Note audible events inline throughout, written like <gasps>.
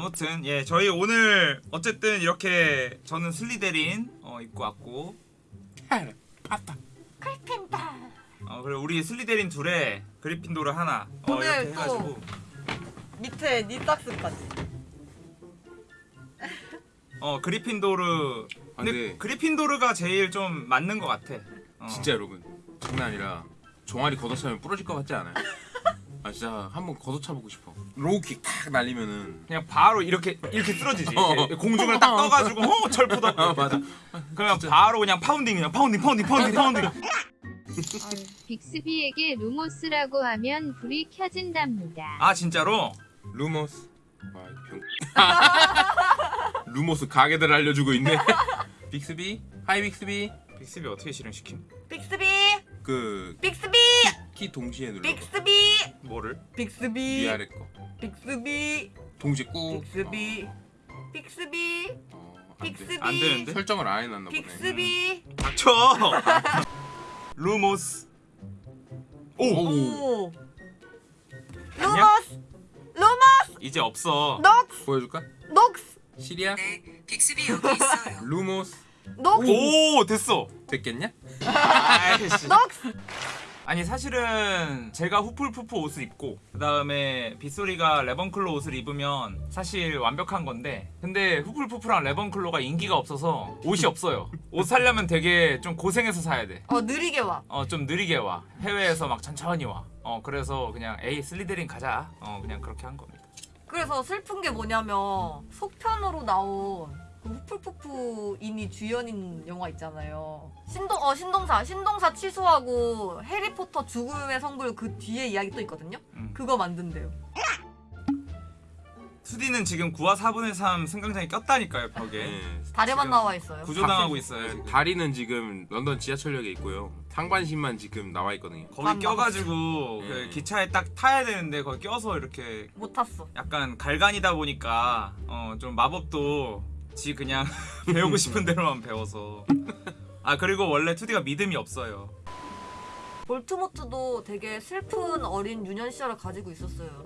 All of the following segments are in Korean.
아무튼 예 저희 오늘 어쨌든 이렇게 저는 슬리데린 어, 입고 왔고 아빠. 어 그리고 우리 슬리데린 둘에 그리핀도르 하나 어 오늘 이렇게 또- 해가지고 밑에 니딱스까지. 어 그리핀도르 아, 근데 네. 그리핀도르가 제일 좀 맞는 것 같아 어. 진짜 여러분 장난 아니라 종아리 걷어차면 부러질 것 같지 않아요? <laughs> 아 진짜 한번 걷어차보고 싶어. low kick 탁 날리면은 그냥 바로 이렇게 이렇게 쓰러지지. 어. 이렇게 공중을 딱 떠가지고 어 철푸덕 아 맞아. 그러면 바로 그냥 pounding 그냥 pounding pounding pounding pounding. 빅스비에게 루모스라고 하면 불이 켜진답니다. 아 진짜로? 루모스. <laughs> 루모스 가게들 알려주고 있네. <laughs> 빅스비? Hi 빅스비? 빅스비 어떻게 실행시킴? 빅스비, 그 빅스비, 키 동시에 눌러 빅스비, 뭐를? 빅스비, 위아래 거. 빅스비, 동시에 꾹. 빅스비, 빅스비, 어, 안 돼. 빅스비, 안 되는데? 설정을 안 해놨나 보네. 빅스비. 닥쳐! <laughs> 루모스. 오! 오. 루모스, 루모스, 이제 없어. 녹스, 보여줄까? 녹스, 시리야? 네, 빅스비 여기 있어요. 루모스 녹스, 오 됐어 됐겠냐? 아이씨. 녹스. 아니 사실은 제가 후플푸프 옷을 입고 그 다음에 빗소리가 레번클로 옷을 입으면 사실 완벽한 건데 근데 후플푸프랑 레번클로가 인기가 없어서 옷이 없어요 옷 사려면 되게 좀 고생해서 사야 어 느리게 와. 돼어 좀 느리게 와 해외에서 막 천천히 와어 그래서 그냥 에이 슬리데린 가자 어 그냥 그렇게 한 겁니다 그래서 슬픈 게 뭐냐면 속편으로 나온 그 후플푸프인이 주연인 영화 있잖아요. 신동 어 신동사 신동사 취소하고 해리포터 죽음의 성물 그 뒤에 이야기 또 있거든요. 음. 그거 만든대요. 2D는 지금 9화 4분의 3 승강장에 꼈다니까요 벽에 네. 다리만 나와 있어요. 구조당하고 있어요 지금 다리는 지금 런던 지하철역에 있고요. 상반신만 지금 나와 있거든요. 거기 만 껴가지고 예. 그 기차에 딱 타야 되는데 거기 껴서 이렇게 못 탔어. 약간 갈간이다 보니까 어 좀 마법도 지 그냥 <laughs> 배우고 싶은 대로만 배워서 아 그리고 원래 2D가 믿음이 없어요 볼트모트도 되게 슬픈 어린 유년 시절을 가지고 있었어요.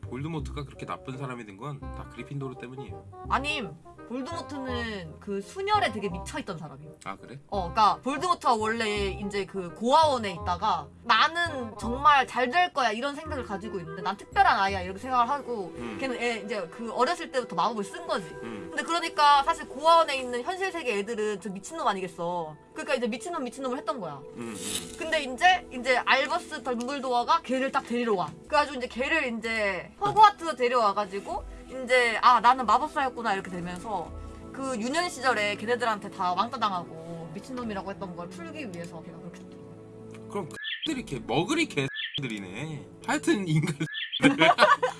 볼드모트가 그렇게 나쁜 사람이 된 건 다 그리핀도르 때문이에요. 아님 볼드모트는 그 순혈에 되게 미쳐있던 사람이에요. 아 그래? 어, 그러니까 볼드모트가 원래 이제 그 고아원에 있다가 나는 정말 잘 될 거야 이런 생각을 가지고 있는데 난 특별한 아이야 이렇게 생각을 하고 음. 걔는 애 이제 그 어렸을 때부터 마법을 쓴 거지. 음. 근데 그러니까 사실 고아원에 있는 현실 세계 애들은 저 미친놈 아니겠어. 그러니까 이제 미친놈 미친놈을 했던 거야. 음, 음. 근데 이제 이제 알버스 덤블도어가 걔를 딱 데리러 와. 그래가지고 이제 걔를 이제 호그와트 데려와가지고 이제 아 나는 마법사였구나 이렇게 되면서 그 유년 시절에 걔네들한테 다 왕따 당하고 미친놈이라고 했던 걸 풀기 위해서 걔가 그렇게 됐더라고. 그럼 들이 개 먹으리 개들이네. 하여튼 인간. <laughs>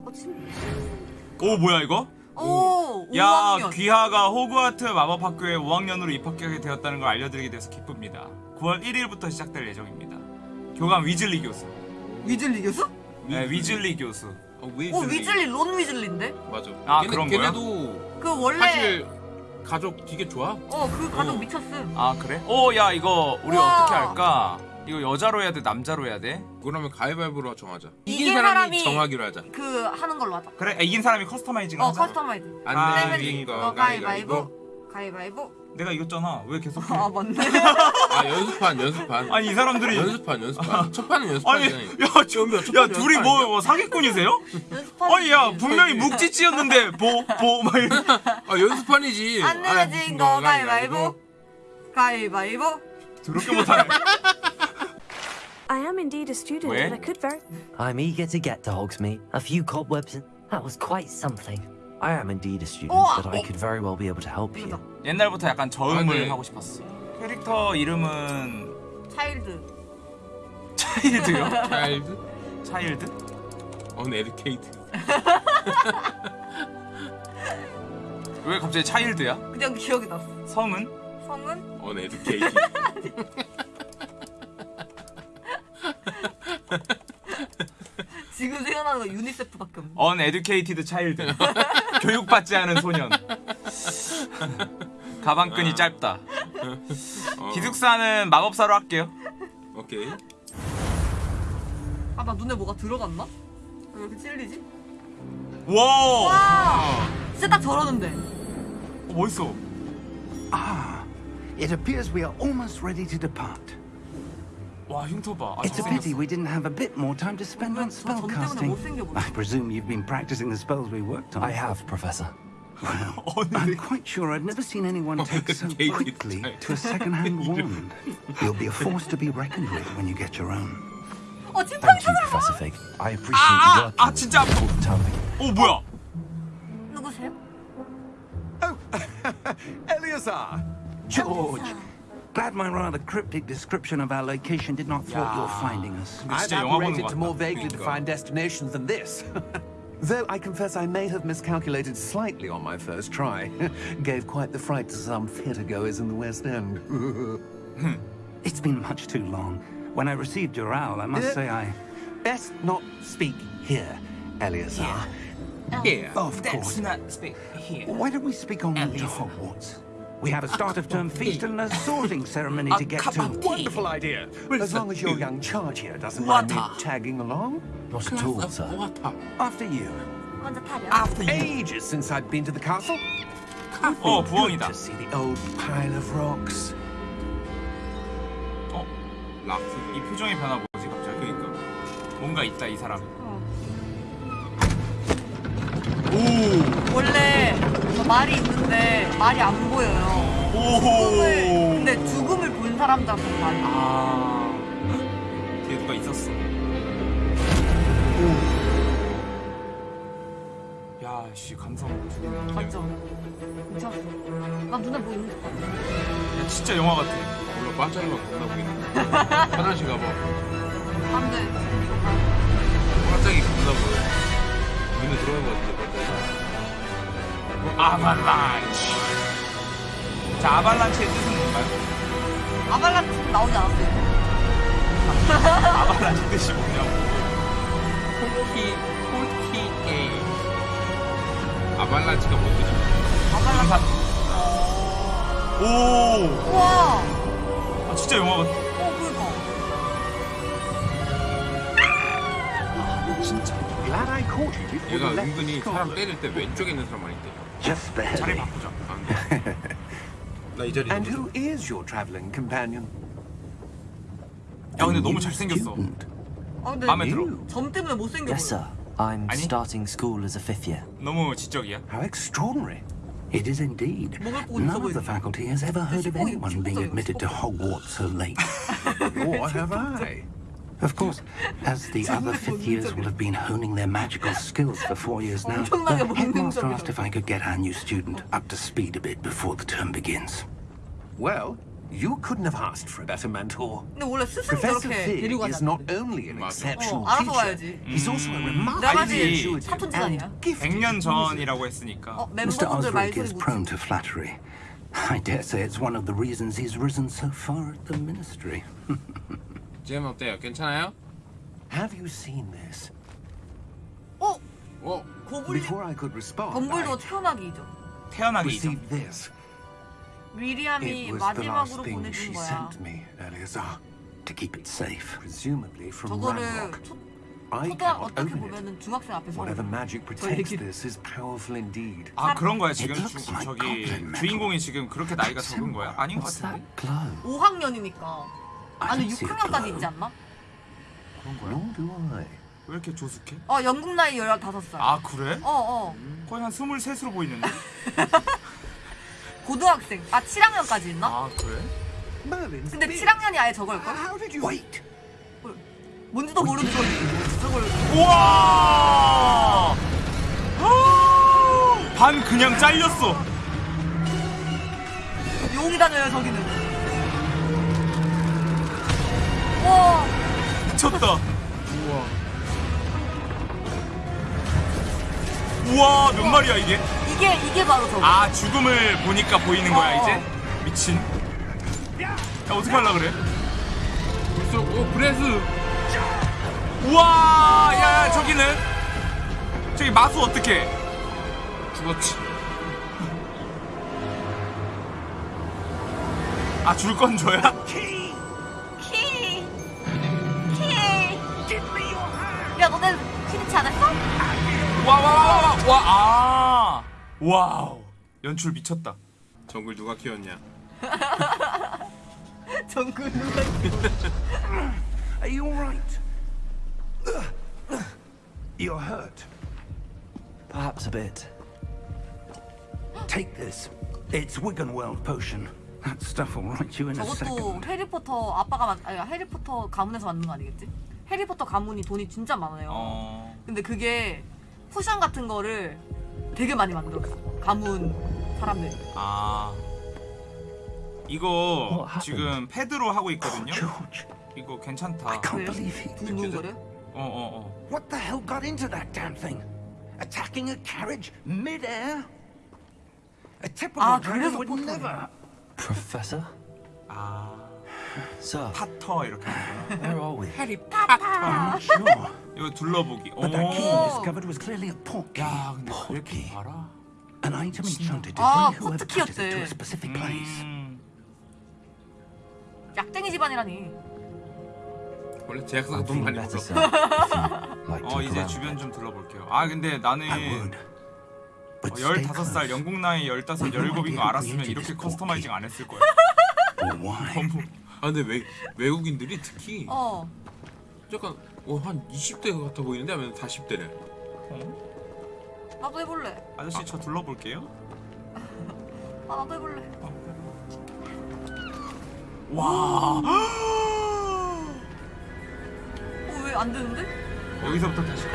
어, 오 뭐야 이거? 오, 야 5학년. 귀하가 호그와트 마법학교에 5학년으로 입학하게 되었다는 걸 알려드리게 돼서 기쁩니다 9월 1일부터 시작될 예정입니다 교감 위즐리 교수 위즐리 교수? 네 위즐리 교수 어, 왜어 위즐리 론 위즐리인데? 맞아. 아, 걔네, 그런 거야? 걔네도 그 원래 사실 가족 되게 좋아. 어그 가족 어. 미쳤음. 아 그래? 오야 이거 우리 우와. 어떻게 할까? 이거 여자로 해야 돼 남자로 해야 돼? 그러면 가위바위보로 정하자. 이긴 이긴 사람이, 사람이- 정하기로 하자. 그 하는 걸로 하자. 그래 이긴 사람이 customizing 어 하자 customize. 아, 안 네, 내면 거 어, 가위바위보. 가위바위보. 가위바위보. 내가 이겼잖아 왜 계속 아 맞네. 아 연습판 연습판. 아니 이 사람들이 연습판 연습판. 첫 판은 아니 연습판이잖아. 야, 저, 첫야 둘이 뭐, 뭐 사기꾼이세요? 아니 야 분명히 묵찌찌였는데 뭐뭐막 <laughs> 아 연습판이지. 안 내면 거 가위바위보. 가위바위보. 더럽게 못하네 <laughs> I am indeed a student, and I could very. I'm eager to get to Hogsmeade. A few cobwebs, and that was quite something. I am indeed a student, Oh, but I oh. could very well be able to help you. 옛날부터 약간 저음을 아, 네. 하고 싶었어 캐릭터 이름은 차일드. 차일드요? 차일드 차일드? 언에듀케이트. 왜 갑자기 차일드야? 그냥 기억이 났어. 성은? 성은 언에듀케이트. <laughs> 지금 생각나는 거 유니세프밖에 없네. uneducated child 교육받지 않은 소년 가방끈이 아. 짧다 어, 기숙사는 마법사로 할게요 오케이. 한아나 눈에 뭐가 들어갔나? 왜 이렇게 찔리지? 와와 진짜 딱 저러는데 어, 멋있어 Ah, it appears we are almost ready to depart. 와 흉터 봐 아, It's a pity 잘생겼어 we didn't have a bit more time to spend on 저 점 때문에 spellcasting. 못생겨 보여 I presume you've been practicing the spells we worked on. I have, Professor. <laughs> I'm quite sure I've never seen anyone take so Gay <laughs> quickly type. to a second-hand wand. <laughs> You'll be a force to be reckoned with when you get your own. 어 찐빵이 Thank you, 찾아봐 Professor Fig. I appreciate Ah, you working ah, with 진짜 me all the time. 오 뭐야 누구세요? Eleazar! George, Glad my rather cryptic description of our location did not thwart yeah. your finding us. I've operated to more vaguely defined destinations than this. <laughs> Though I confess I may have miscalculated slightly on my first try. <laughs> Gave quite the fright to some theatergoers in the West End. <laughs> Hmm. It's been much too long. When I received your owl, I must uh, say I... Best not speak here, Eleazar. Here. Oh, of That's course. not speak here. Why don't we speak on Eleazar. the dog, Watts? We have a start of term feast and a sorting ceremony <laughs> to get to. Wonderful idea. As long as your young charge here doesn't mind me tagging along. Not at all, sir. 뭐같아 After you. 먼저 타려 Ages since I've been to the castle. 어 Good 부엉이다 to see the old pile of rocks. 어? 락스 이 표정의 변화 뭐지 갑자기 그러니까 뭔가 있다 이 사람 원래 저 말이 있는데 말이 안 보여요. 죽음을 근데 죽음을 본 사람들한테 말이 아. 뒤에 누가 있었어. 야씨 감성. 죽이네. 맞죠? 미쳤어 나 눈에 뭐 있는 것 같아 야, 진짜 영화 같아. 몰라 반짝이가 겁나 보이네. <laughs> 화장실 가봐. 안 돼. 반짝이 겁나 보여 눈에 들어간 거 같은데 반짝이 아발란치. 자 아발란치의 뜻은 뭔가요? 아발란치 나오지 않았어요. <laughs> 아발란치 뜻이 뭐냐고 폴키 폴키 A 아발란치가 뭔 뜻이야? 아발란치. 오! 우와! 아, 진짜 영화 같아. 어 그니까. Glad I caught you. Before 얘가 은근히 사람. 때릴 때 왼쪽에 있는 사람 많이 때려 Just 자리 barely. 바꾸자 <laughs> 나 이 자리 And who is your traveling companion? 야 근데 A 너무 new 잘생겼어 student. 아 근데 마음에 들어 점 때문에 못생겨 Yes, 보여 sir. I'm 아니? starting school as a fifth year. 너무 지적이야 How extraordinary. It is indeed. 먹을 거 있어 None of the 보이네. faculty has ever heard of 식구가 anyone being 식구가 admitted to Hogwarts so late. <laughs> Or have I? Of course, as the other fifth years will have been honing their magical skills for four years now, 엄청나게 the headmaster 본능적이다. asked if I could get our new student up to speed a bit before the term begins. Well, you couldn't have asked for a better mentor. 근데 원래 스승 Professor 저렇게 Fig 데리고 is 가지 not 않는데 only an 맞아. exceptional 어, 알아서 teacher, 와야지. he's also a 내가 remarkably 봐지 intuitive 사촌집 and 아니야? gifted 100년 user. 전이라고 했으니까 어 Mr. 멤버분들 Osric 말소리 is 못 prone to flattery. I dare say it's one of the reasons he's risen so far at the ministry. 잼 어때요? 괜찮아요? Have you seen this? 어? 어? 고블린 Before I could respond, 덤블도 I 태어나기죠 태어나기 이전 received this. 위리암이 It was the last 마지막으로 thing 보내준 she 거야 sent me, Eleazar. To keep it safe. Presumably from 저거를 Ranrock. 초, I 초등 cannot 어떻게 open it. 보면은 중학생 앞에서 Whatever magic protects 얘기- this is powerful indeed. 아 그런 거야 지금 주, 저기. 주인공이 지금 그렇게 나이가 적은 거야 아닌 것 What's that 같은데 glow? 5학년이니까 I 아니 don't see a 6학년까지 glow. 있지 않나? 그런 거야 Nor do I. 왜 이렇게 조숙해? 어 영국 나이 15살 아 그래? 어어 거의 한 23으로 보이는데 <laughs> 고등학생 아 7학년까지 있나? 아 그래? 근데 beard. 7학년이 아예 저걸걸? Wait! 뭔지도 모르는 걸 저걸 우와 반 그냥 잘렸어 용이 다녀요 저기는 와 미쳤다 우와 몇 마리야 이게? 이게 이게 바로 저거 아 죽음을 보니까 보이는 거야 어. 이제? 미친 야 어떻게 하려 그래? 벌써 오 breath 우와 야, 야 저기는 저기 마수 어떻게 죽었지 아 줄 건 줘야? <laughs> 너네 피디치 안 했어? 와와와와아 와우 연출 미쳤다 정글 누가 키웠냐? 정글 누가 Are you all right? You're hurt. Perhaps a bit. Take this. It's Wiggenweld potion. That stuff will right you in a 저것도 second. 해리포터 아빠가 만 아니 해리포터 가문에서 만든 거 아니겠지? 해리포터 가문이 돈이 진짜 많아요. 어 근데 그게 potion 같은 거를 되게 많이 만들었어. 가문 사람들이. 아 이거 어. 지금 패드로 하고 있거든요. 이거 괜찮다. I can't 왜요? believe he. 두근거려? 어어 어. What the hell got into that damn thing? Attacking a carriage mid-air? A typical Ah, dragon would never. Professor? 아 Sir, 파터 이렇게 하는 거야. where are we? I'm not sure. 이거 둘러보기. 오. But that key Oh. he discovered was clearly a portkey. 야 근데 왜 이렇게 Portkey. 알아? An item enchanted to Ah, bring whoever touches it to a 포트키였대. specific place. 음, 약쟁이 집안이라니. 원래 제약사가 I'm 돈 많이 벌어. to 어 이제. 주변 좀 둘러볼게요. 아 근데 나는. 어, But stay 15살 close. 영국 나이 15, 17인 거 알았으면 이렇게 커스터마이징 안 했을 거야. Why? 너무 아 근데 외, 외국인들이 특히 어. 약간 어, 한 20대 같아 보이는데 하면 40대래. 나도 해볼래. 아저씨 저 둘러볼게요. 아 나도 해볼래. 와. 어왜 안 되는데? 여기서부터 다시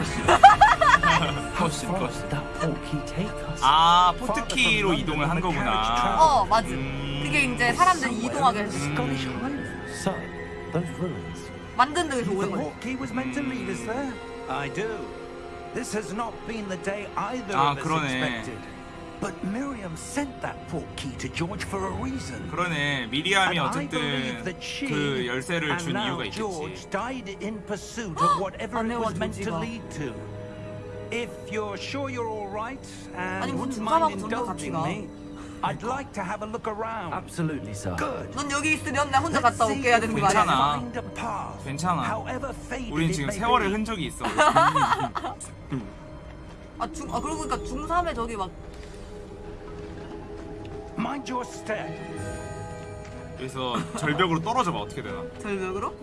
take us? <laughs> 아 포트키로 이동을 한 거구나. 어 맞지. 음. 그게 이제 사람들 이동하게 us there. I do. This has not been the day either 아, of us 그러네. expected. But Miriam sent that portkey to George for a reason. 그러네 미리암이 어쨌든 그 열쇠를 준 이유가 George 있겠지. died in pursuit of whatever it was meant to lead to. If you're sure you're all right 아니, and 뭐 wouldn't mind indulging 가. me, I'd like to have a look around. Absolutely, sir. Good. 넌 여기 있으면 나 혼자 갔다 올게 해야 if 되는 거 아니야? 괜찮아. find a path, 괜찮아. 우린 지금 세월의 be. 흔적이 있어. 아, 중, 아 그러고 보니까 중3에 저기 막 Mind your step. 여기서 절벽으로 떨어져 봐 어떻게 되나? 절벽으로?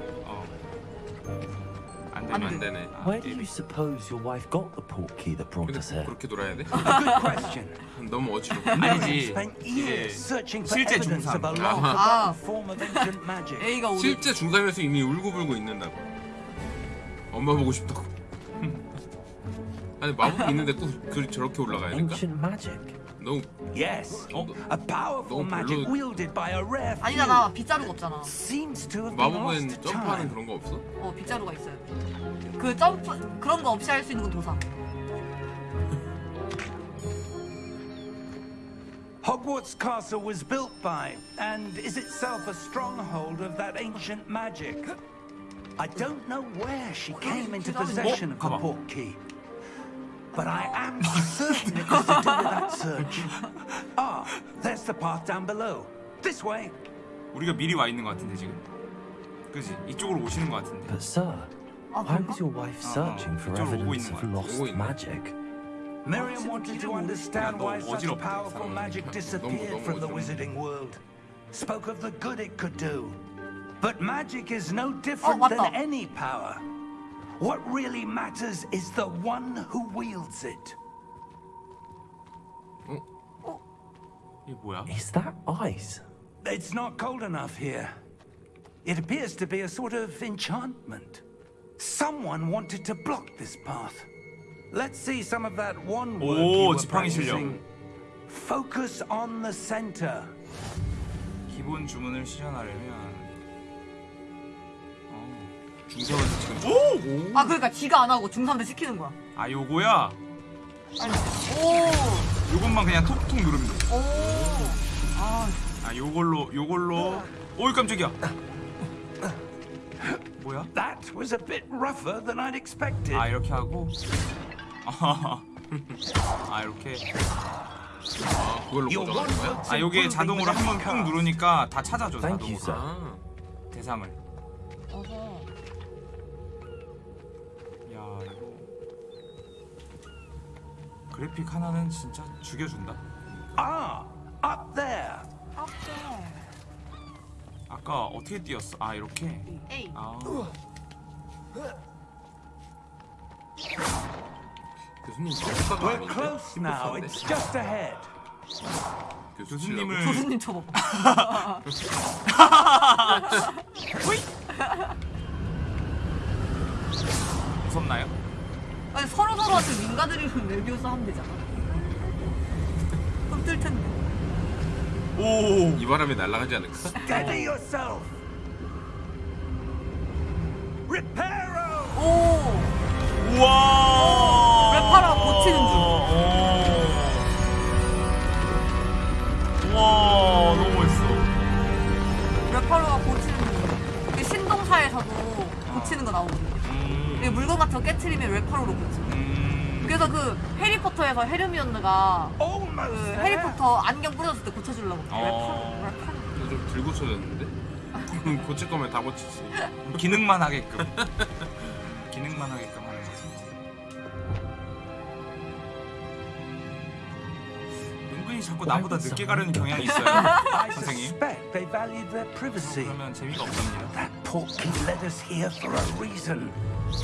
어. 안안 되면 안 되네. 아, Where do you suppose your wife got the portkey that brought us here? 꼭 그렇게 놀아야 돼? Good question. 너무 어지러워. 아니지. spent 이제 years searching for 실제 long 아. forgotten form of ancient magic. A가 오늘 실제 중3에서 이미 울고불고 있는다고. 엄마 보고 싶다고. 아니 마법이 있는데 꼭 그, 저렇게 올라가야 될까? Ancient magic. 너무 Yes, Oh. a powerful 너무 magic 별로- wielded by a rare few. 아니잖아 빗자루가 없잖아 Seems to have been 마법은 lost to 점프하는 time. 그런 거 없어? 어 빗자루가 있어야 돼그 점프 그런 거 없이 할 수 있는 건 도사 Hogwarts Castle was built by, and is itself a stronghold of that ancient magic. I don't know where she came into possession of the Come on. portkey, but I am certain it was to do with that search. Ah, there's the path down below. This way. 우리가 미리 와 있는 것 같은데 지금. 그지? 이쪽으로 오시는 것 같은데. But, sir, 아 why 그런가? was your wife Uh-uh. searching for 이쪽으로 오고 evidence 있는 of 거야. lost 오고 있네. magic? Miriam wanted to understand why 너무 such 어지럽대, powerful 상황이. magic 너무, disappeared 너무 from the 어지럽네. wizarding world. Spoke of the good it could do. But magic is no Oh, different 맞다. than any power. What really matters is the one who wields it. 이게 뭐야? Is that ice? It's not cold enough here. It appears to be a sort of enchantment. Someone wanted to block this path. Let's see some of that one word 오, you were 지팡이 실력. practicing. Focus on the center. 기본 주문을 실현하려면 어. 중3에서 지금 오! 아 그러니까 지가 안 하고 중3들 시키는 거야 아 요거야. 아니 오 요것만 그냥 톡톡 누르면 돼. 오. 아, 아 요걸로 요걸로. 오이 깜짝이야. 뭐야? That was a bit rougher than I'd expected. 아 이렇게 하고. <laughs> 아 이렇게. 아 그걸로 고정하는 거야? 아 요게 자동으로 한 번 꾹 누르니까 다 찾아줘 자동으로. 아 대상을. 어허. 그래픽 하나는 진짜 죽여준다. Ah, up there. 아까 어떻게 뛰었어? 아 이렇게. 에이. 아 교수님 역사가 We're 아닌데? close now. It's just ahead. 교수님을 교수님 저거. 무섭나요? <laughs> <laughs> 아니 서로 서로한테 민가드리면 레비오스 하면 되잖아. 그럼 뜰 텐데. 오. 이 바람에 날아가지 않을까? Steady yourself. Reparo. 오. 우와. 랩하라 고치는 중. 오. 와 너무 멋있어. 래퍼로가 고치는 중. 신동사에서도 고치는 거 나오거든요. 음. 이게 물건 같은 거 깨트리면 래퍼로로 고치. 음. 그래서 그 해리포터에서 헤르미온느가 Almost 그 there. 해리포터 안경 부러졌을 때 고쳐주려고 어. 래퍼로. 이거 좀 들고 쳐졌는데? <laughs> 고칠 거면 다 고치지. 기능만 하게끔. <laughs> 기능만 하게끔 은근히 자꾸 나보다 늦게 가려는 경향이 있어요. I 선생님. suspect they valued their privacy. 그러면 재미가 없답니다. That portkey led us here for a reason.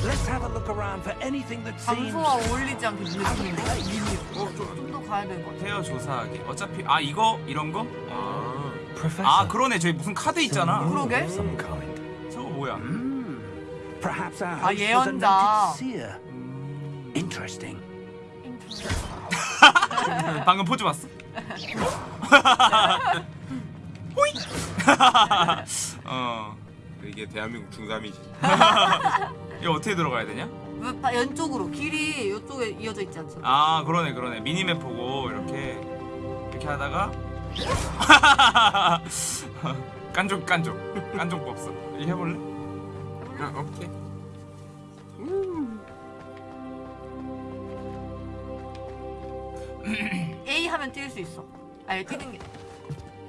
Let's have a look around for anything that seems. 장소와 어울리지 않게 느낌인데 어, 미니로. 좀. 좀더 가야 될것 같아. 헤어 조사하기. 어차피 아 이거 이런 거? 아. 아 그러네 저기 무슨 카드 있잖아. 그러게. 저거 뭐야? Hmm. 아, 예언자. 음... 방금 포즈 봤어? 호이. <laughs> 어. 이게 대한민국 중삼이지. <laughs> 이거 어떻게 들어가야 되냐? 왜 바- 왼쪽으로 길이 이쪽에 이어져 있지 않잖아. 아 그러네 그러네 미니맵 보고 이렇게 이렇게 하다가 <laughs> 깐족 깐족 깐족 법석 이거 해볼래? 아, 오케이. <clears throat> A 하면 뛸 수 있어. 아니 뛰는 게.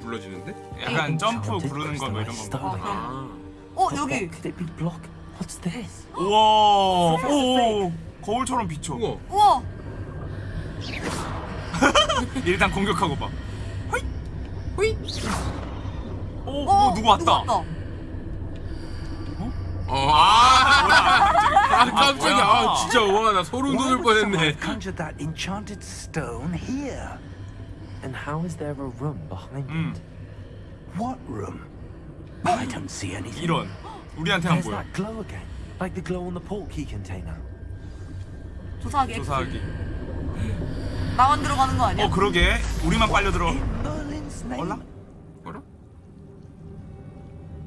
불러지는데? 약간 점프 Enchanted 구르는 거뭐 이런 거. 어. 아. 어 여기. What could it be block? What's this? 우와 오 거울처럼 비춰 우와. 우와. <laughs> 일단 공격하고 봐 호이 호이 오, 어뭐 누구 왔다 어, 아, 아, 아, 깜짝이야. 아, 진짜 와, 나 소름 돋을 뻔했네. conjured that enchanted stone here? And how is there a room behind 음 it? What room? I don't see anything. 이런 우리한테는 There's 뭐야 that glow again, like the glow on the portkey container. 조사하기. 조사하기 나만 들어가는 거 아니야? 어 그러게 우리만 빨려 들어 In Merlin's name. 몰라? 뭐라?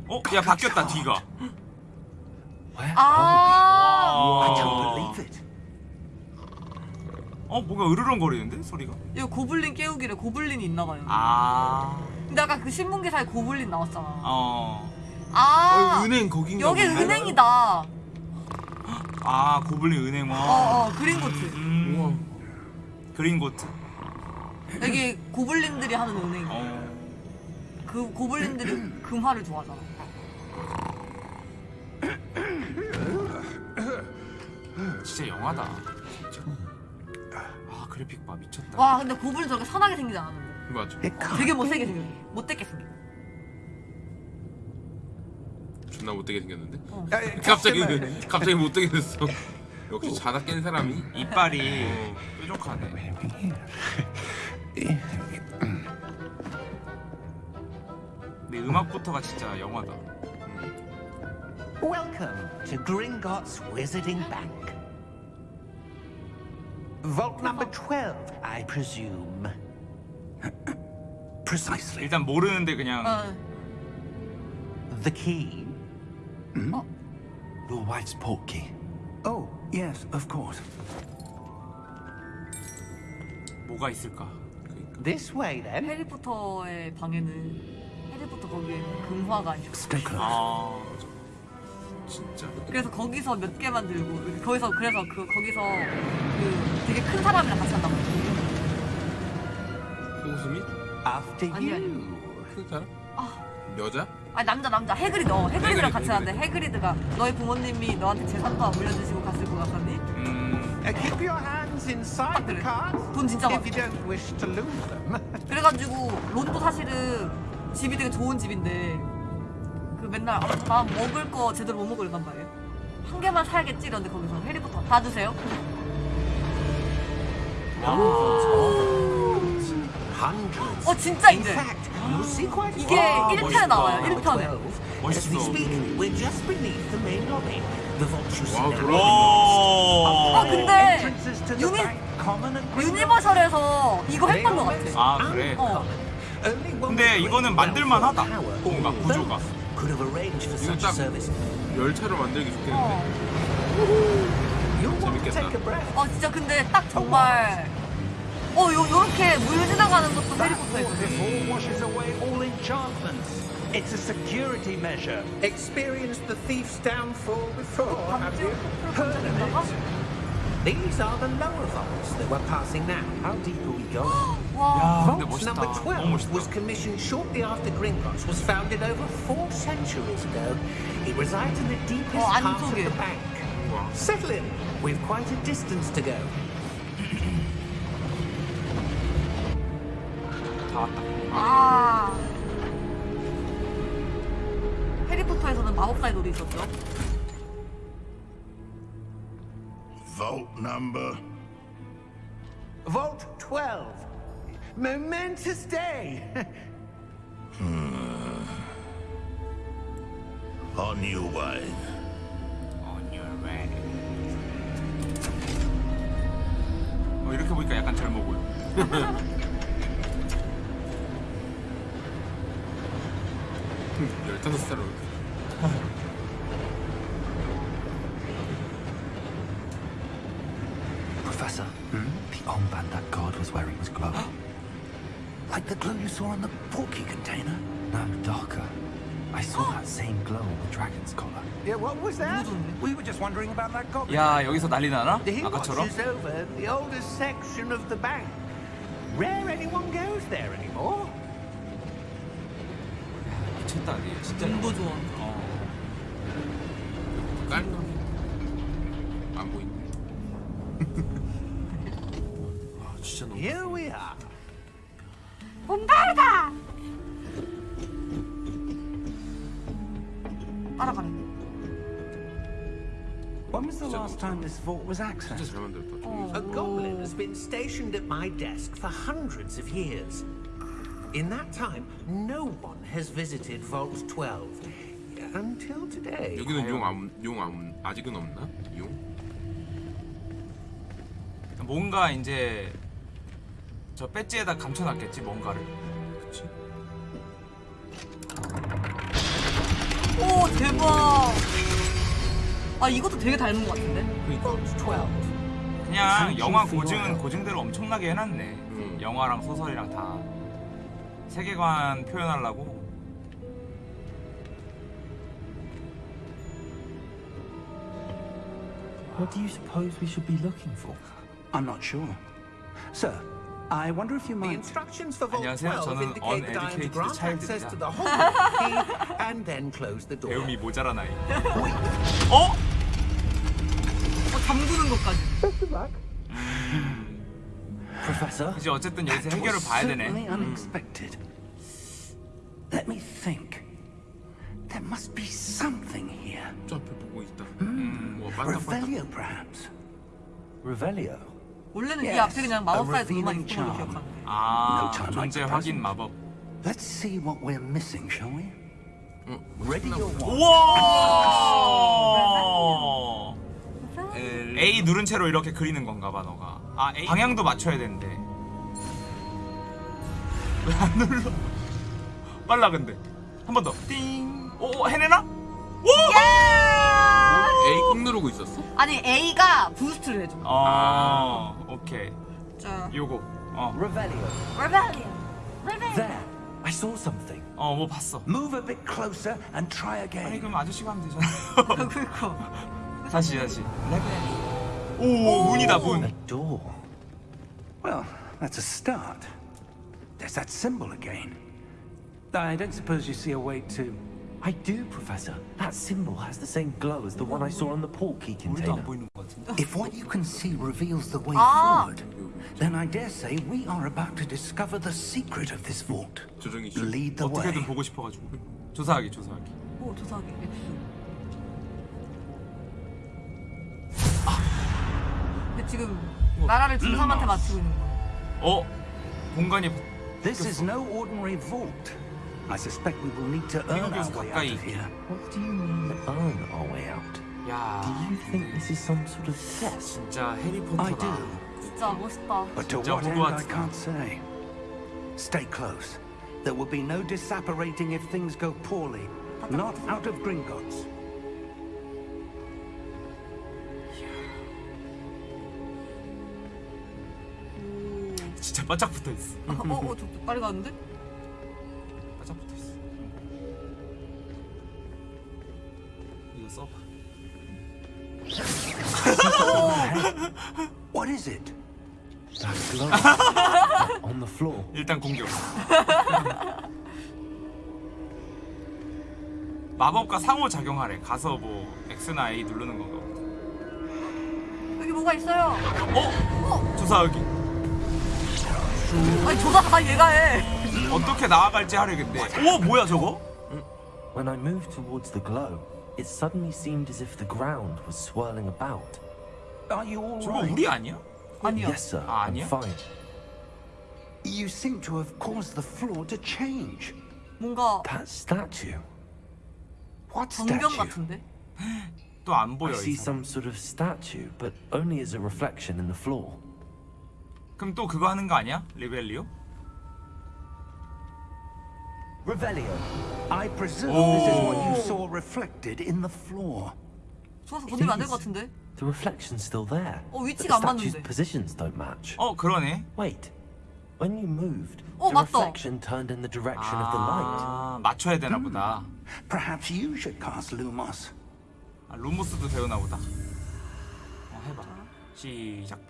어? 야 바뀌었다 뒤가? 아. I 와. don't believe it. 어 뭔가 으르렁거리는데 소리가 여기 고블린 깨우기래. 고블린이 있나 봐요. 아 근데 아까 그 신문 기사에 고블린 나왔잖아. 어. 아. 어, 은행 거긴가 여기 본데? 은행이다. 아 고블린 은행원 어, 어, 그린고트. 음. 그린고트 여기 고블린들이 하는 은행. 어. 그 고블린들이 금화를 좋아하잖아. <laughs> 진짜 영화다 진짜 아 그래픽 봐 미쳤다 와, 근데 고블린 저렇게 선하게 생기지 않았는데. 맞아. Can't. 되게 못생겨 생겨. 못되게 생겨. 존나 못되게 생겼는데. 어. 갑자기 Merlin. 갑자기 못되게 됐어. 역시 자다 깬 사람이 이빨이 어. 뾰족하네 <laughs> 근데 음악부터가 진짜 영화다 Welcome to Gringotts Wizarding Bank. Vault number 12, I presume. <clears throat> Precisely. 일단 모르는데 그냥 어. The key? Your wife's portkey. Oh, yes, of course. 뭐가 있을까 This way, then. 해리포터의 방에는 해리포터 거기에 금화가 있어. Stay close. 아 진짜. 그래서 거기서 몇 개만 들고 거기서 그래서 그 거기서 그 되게 큰 사람이랑 같이 한다고. 호수미? After 아니, you. 큰 사람? 아. 여자? 아 남자 남자 해그리드 어 해그리드랑 해그리드, 같이 하는데 해그리드가 너희 부모님이 너한테 재산도 안 물려주시고 갔을 것 같았니? 음, Uh, keep your hands inside the cart 돈 진짜 많아 if you don't wish to lose them. 그래가지고 론도 사실은 집이 되게 좋은 집인데 그 맨날 아, 나 먹을 거 제대로 못 먹을 단 말이에요 한 개만 사야겠지 이런데 거기서 해리포터 다 주세요. 어 진짜 이제 이게 few. 1편에 나와요 Number 1편에 12. As we speak, we're just beneath the main lobby. The vaults you see 와우 now. 돌아. 어 근데 Entrances to the 유니. 유니버셜에서 이거 했던 것 같아 아 그래. 어 근데 이거는 great 만들만 하다. ground floor 뭔가. 구조가. Could have arranged for such a 딱 service. 열차로 만들기 어. 좋겠는데. 재밌겠다. 어 진짜 근데 딱 정말 어 요, 요렇게 물 지나가는 것도 That 해리포터에 있거든 waterfall washes away all enchantments. It's a security measure. Experienced the thief's downfall before, have you? Heard of it? These are the lower vaults that we're passing now. How deep are we going? <gasps> 와 야, 근데 Vault 멋있다. number 너무 12 멋있다. was commissioned shortly after Gringotts was founded over four centuries ago. It resides in the deepest 어, part of 안쪽에. the bank. 와. Settle in. We've quite a distance to go. 다 왔다. 아. 해리포터에서는 마법사의 돌이 있었죠. Vault number. Vault 12. Momentous day. On your way. On your way. 어, 이렇게 보니까 약간 젊어 보여. <laughs> 열다섯 살로. Professor, the armband that guard was wearing was glowing. <gasps> Like the glow you saw on the porky container. no, darker. I saw that same glow on the dragon's collar. Yeah, what was that? We were just wondering about that goblin. 야 여기서 난리 나나? He 아까처럼? watches over the oldest section of the bank. Rare anyone goes there anymore. 미쳤다 니 진짜. 정보 좋아. 어. 깔끔. 안 보이네. <laughs> 아 진짜 너무. Here we are. 본다르다. 따라가네. When was the last time this vault was 진짜 accessed? 잘 만들었다. 어. A goblin has been stationed at my desk for hundreds of years. In that time, no one has visited Vault 12 until today. 여기는 용안 용 안, 아직은 없나? 용? 뭔가 이제 저 배지에다 감춰놨겠지 뭔가를. 그치? 오 대박. 아 이것도 되게 닮은 것 같은데. Vault 12. 그냥 영화 고증은 고증대로 엄청나게 해놨네. 음. 영화랑 소설이랑 다 세계관 표현하려고. What do you suppose we should be looking for? I'm not sure. Sir, I wonder if you The might. instructions for Vault 안녕하세요. 12 저는 indicate that I am to uneducated grant access child입니다. to the whole key and then close the door. 배움이 모자란 아이. 어? 어 잠그는 것까지. <laughs> Professor? 이제 어쨌든 여기서 해결을 봐야 Certainly 되네. unexpected. Let me think. There must be something here. 저 앞에 보고 있다. 와 반짝반짝. Revelio, perhaps. Revelio? 원래는 이 앞에 그냥 돌만 revealing 있던 걸로. 기억하는데. 아 존재 확인. 마법. Let's see what we're missing, shall we? 어, Ready wand. 우와. A 누른 채로 이렇게 그리는 건가 봐 너가. 아 A 방향도 맞춰야 되는데. 왜 안 눌러? 빨라 근데. 한 번 더. 띵. 오 해내나? 오! A 꾹 누르고 있었어? 아니 A가 boost를 해줘. 아 오케이. 자, 요거. 어. Revelio. 레벨. There! I saw something. 어 뭐 봤어. Move a bit closer and try 아니 again. 그럼 아저씨가 하면 되잖아. 그니까. 다시 다시. 오 문이다 문. A door. Well, that's a start. There's that symbol again. I don't suppose you see a way to I do, Professor. That symbol has the same glow as the one I saw on the portkey 우리도 container. 안 보이는 것 같은데. If what you can see reveals the way Ah. forward, then I dare say we are about to discover the secret of this vault. 조정이 씨. Lead the 어떻게든 way. 보고 싶어가지고. 조사하기 조사하기. 오 조사하기 엑스. 근데 지금 나라를 중삼한테 맞추고 있는 거야. 어 공간이 This is no ordinary vault. I suspect we will need to earn our way out of here. What do you mean, earn our way out? 야 Do you think this is some sort of test? 진짜 I 해리포터다. do, 진짜 멋있다. but to 진짜 what end I 호그와트다. can't say. Stay close. There will be no disapparating if things go poorly. Not out of Gringotts. 진짜 바짝 붙어 있어. 어, 어, 저, 저 빨리 가는데? On the floor. 일단 공격. 마법과 상호 작용하래. 가서 뭐 X나 A 누르는 건가. 여기 뭐가 있어요. 어? 조사하기. 아니 조사 다 얘가 해. 어떻게 나아갈지 하려겠네. 오 뭐야 저거? When I moved towards the glow, it suddenly seemed as if the ground was swirling about. Are you all 저거 right? 우리 아니야? 아니야. Yes, sir. 아, I'm 아니야? fine. You seem to have caused the floor to change. 뭔가 That statue. What 전경 statue? 같은데? <gasps> 또 안 보여. I see 이 사람. some sort of statue, but only as a reflection in the floor. 그럼 또 그거 하는 거 아니야? 리벨리오? Revelio. I presume this is what you saw reflected in the floor. 좋아서 건드리면 안 될 것 같은데? The reflection's still there. 어, 위치가 안 맞는데. positions don't match. 어 그러네. Wait. When you moved, 어, the 맞다. reflection turned in the direction of the light. 아 맞춰야 되나 보다. Perhaps you should cast Lumos. 아, 루모스도 배우나 보다. 어 해봐. 시작.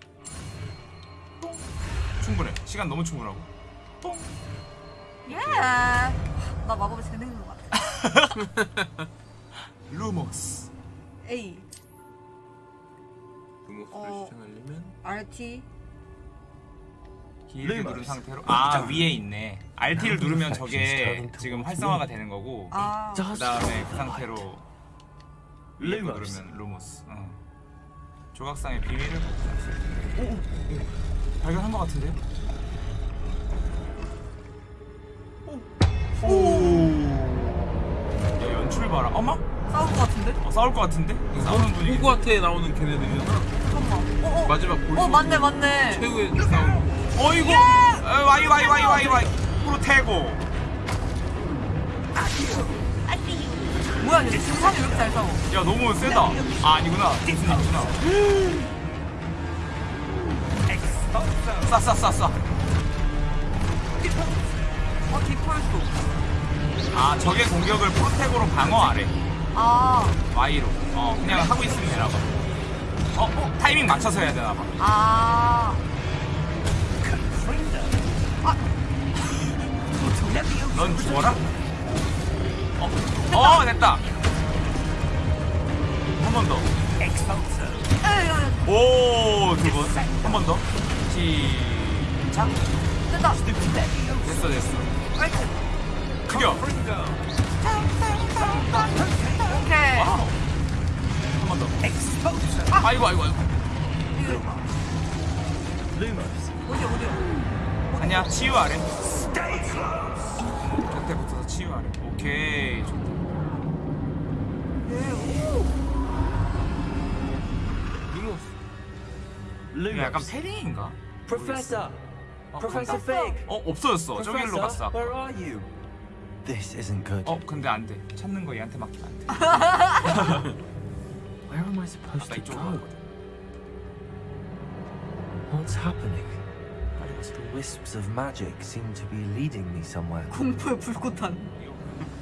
똥. 충분해. 시간 너무 충분하고. 똥. 예. 나 마법에 재능 있는 것 같아. 루모스. 루모스를 어. 시전하려면 RT. 길게 누른 상태로 아 위에 있네. RT를 누르면 저게 지금 활성화가 되는 거고. 아, Does 그 다음에 그 상태로. 위에 거. 누르면 루모스. 어. 조각상의 비밀을 오, 오, 오. 발견한 것 같은데요? 오. 야 연출 봐라. 어머? 싸울 것 같은데? 어, 싸울 것 같은데? 싸우는 분위기. 호그와트에 나오는 걔네들이잖아. 잠깐만. 어, 어. 마지막 볼 어, 맞네, 맞네. 최후의 싸움. 어이구. 어, 와이 와이 와이 와이 와이. 프로테고. 뭐야, 얘 중상이 왜 이렇게 잘 싸워? 야 너무 세다. 아 아니구나. 무슨이구나. 싸싸싸 싸. 어, 디폴트. 아 적의 공격을 프로테고로 방어하래. 아, Y로. 어 그냥 하고 있으면 되나 봐. 어, 어 타이밍 맞춰서 해야 되나 봐. 아. 넌 죽어라. 어, 어 됐다. 한 번 더. 오, 두 번. 한 번 더. 시작. 됐다. 됐어, 됐어. 죽여. 오케이. 와우. 한번 더. 아이고, 아이고, 아이고. 어디, 어디야? 아니야, 치유하래. 곁에 붙어서 치유하래. 오케이, 좋다. 이거 약간! 어, Professor 간다. Fig! 어, 없어졌어. 저길로 갔어. Professor, where are you? This isn't good. 어, 근데 안 돼. 찾는 거 얘한테 맡기면 안 돼. Where am I supposed to go? What's happening? The wisps of magic seem to be leading me somewhere. 공포의 불꽃탄.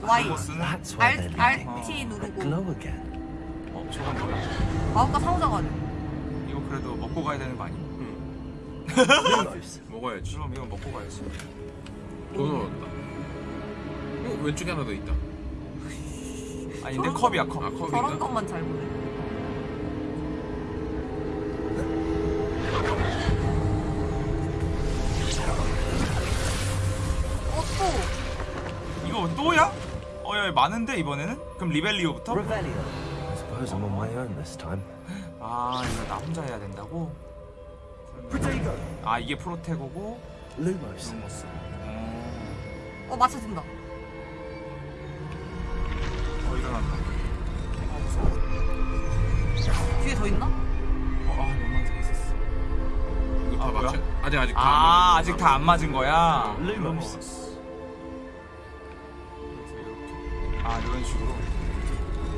Y. That's where they're R, leading. RT That 누르고. glow again. 어, 저건 뭐야? 마법과 상호작하네. 이거 그래도 먹고 가야 되는 거 아니야? Lumos. 먹어야지. 그럼 이거 먹고 가야지. 또 넣었다. 어, 왼쪽에 하나 더 있다. 아닌데 저런 컵이야 아 컵. 저런 컵인가? 것만 잘 보네. 어, 또. 이거 또야? 어 야 많은데 이번에는? 그럼 리벨리오부터? Revelio. I suppose I'm on my own this time. 아 이거 나 혼자 해야 된다고? 아 이게 프로테고고 Lumos. 루모스. 어, 어, 맞춰진다. 어 일어난다. 아 무서워. 뒤에 더 있나? 어, 아. 이거 다 아? 맞춰 아직 아직 아. 아직 다 안 맞은 거야. 아 이런 식으로.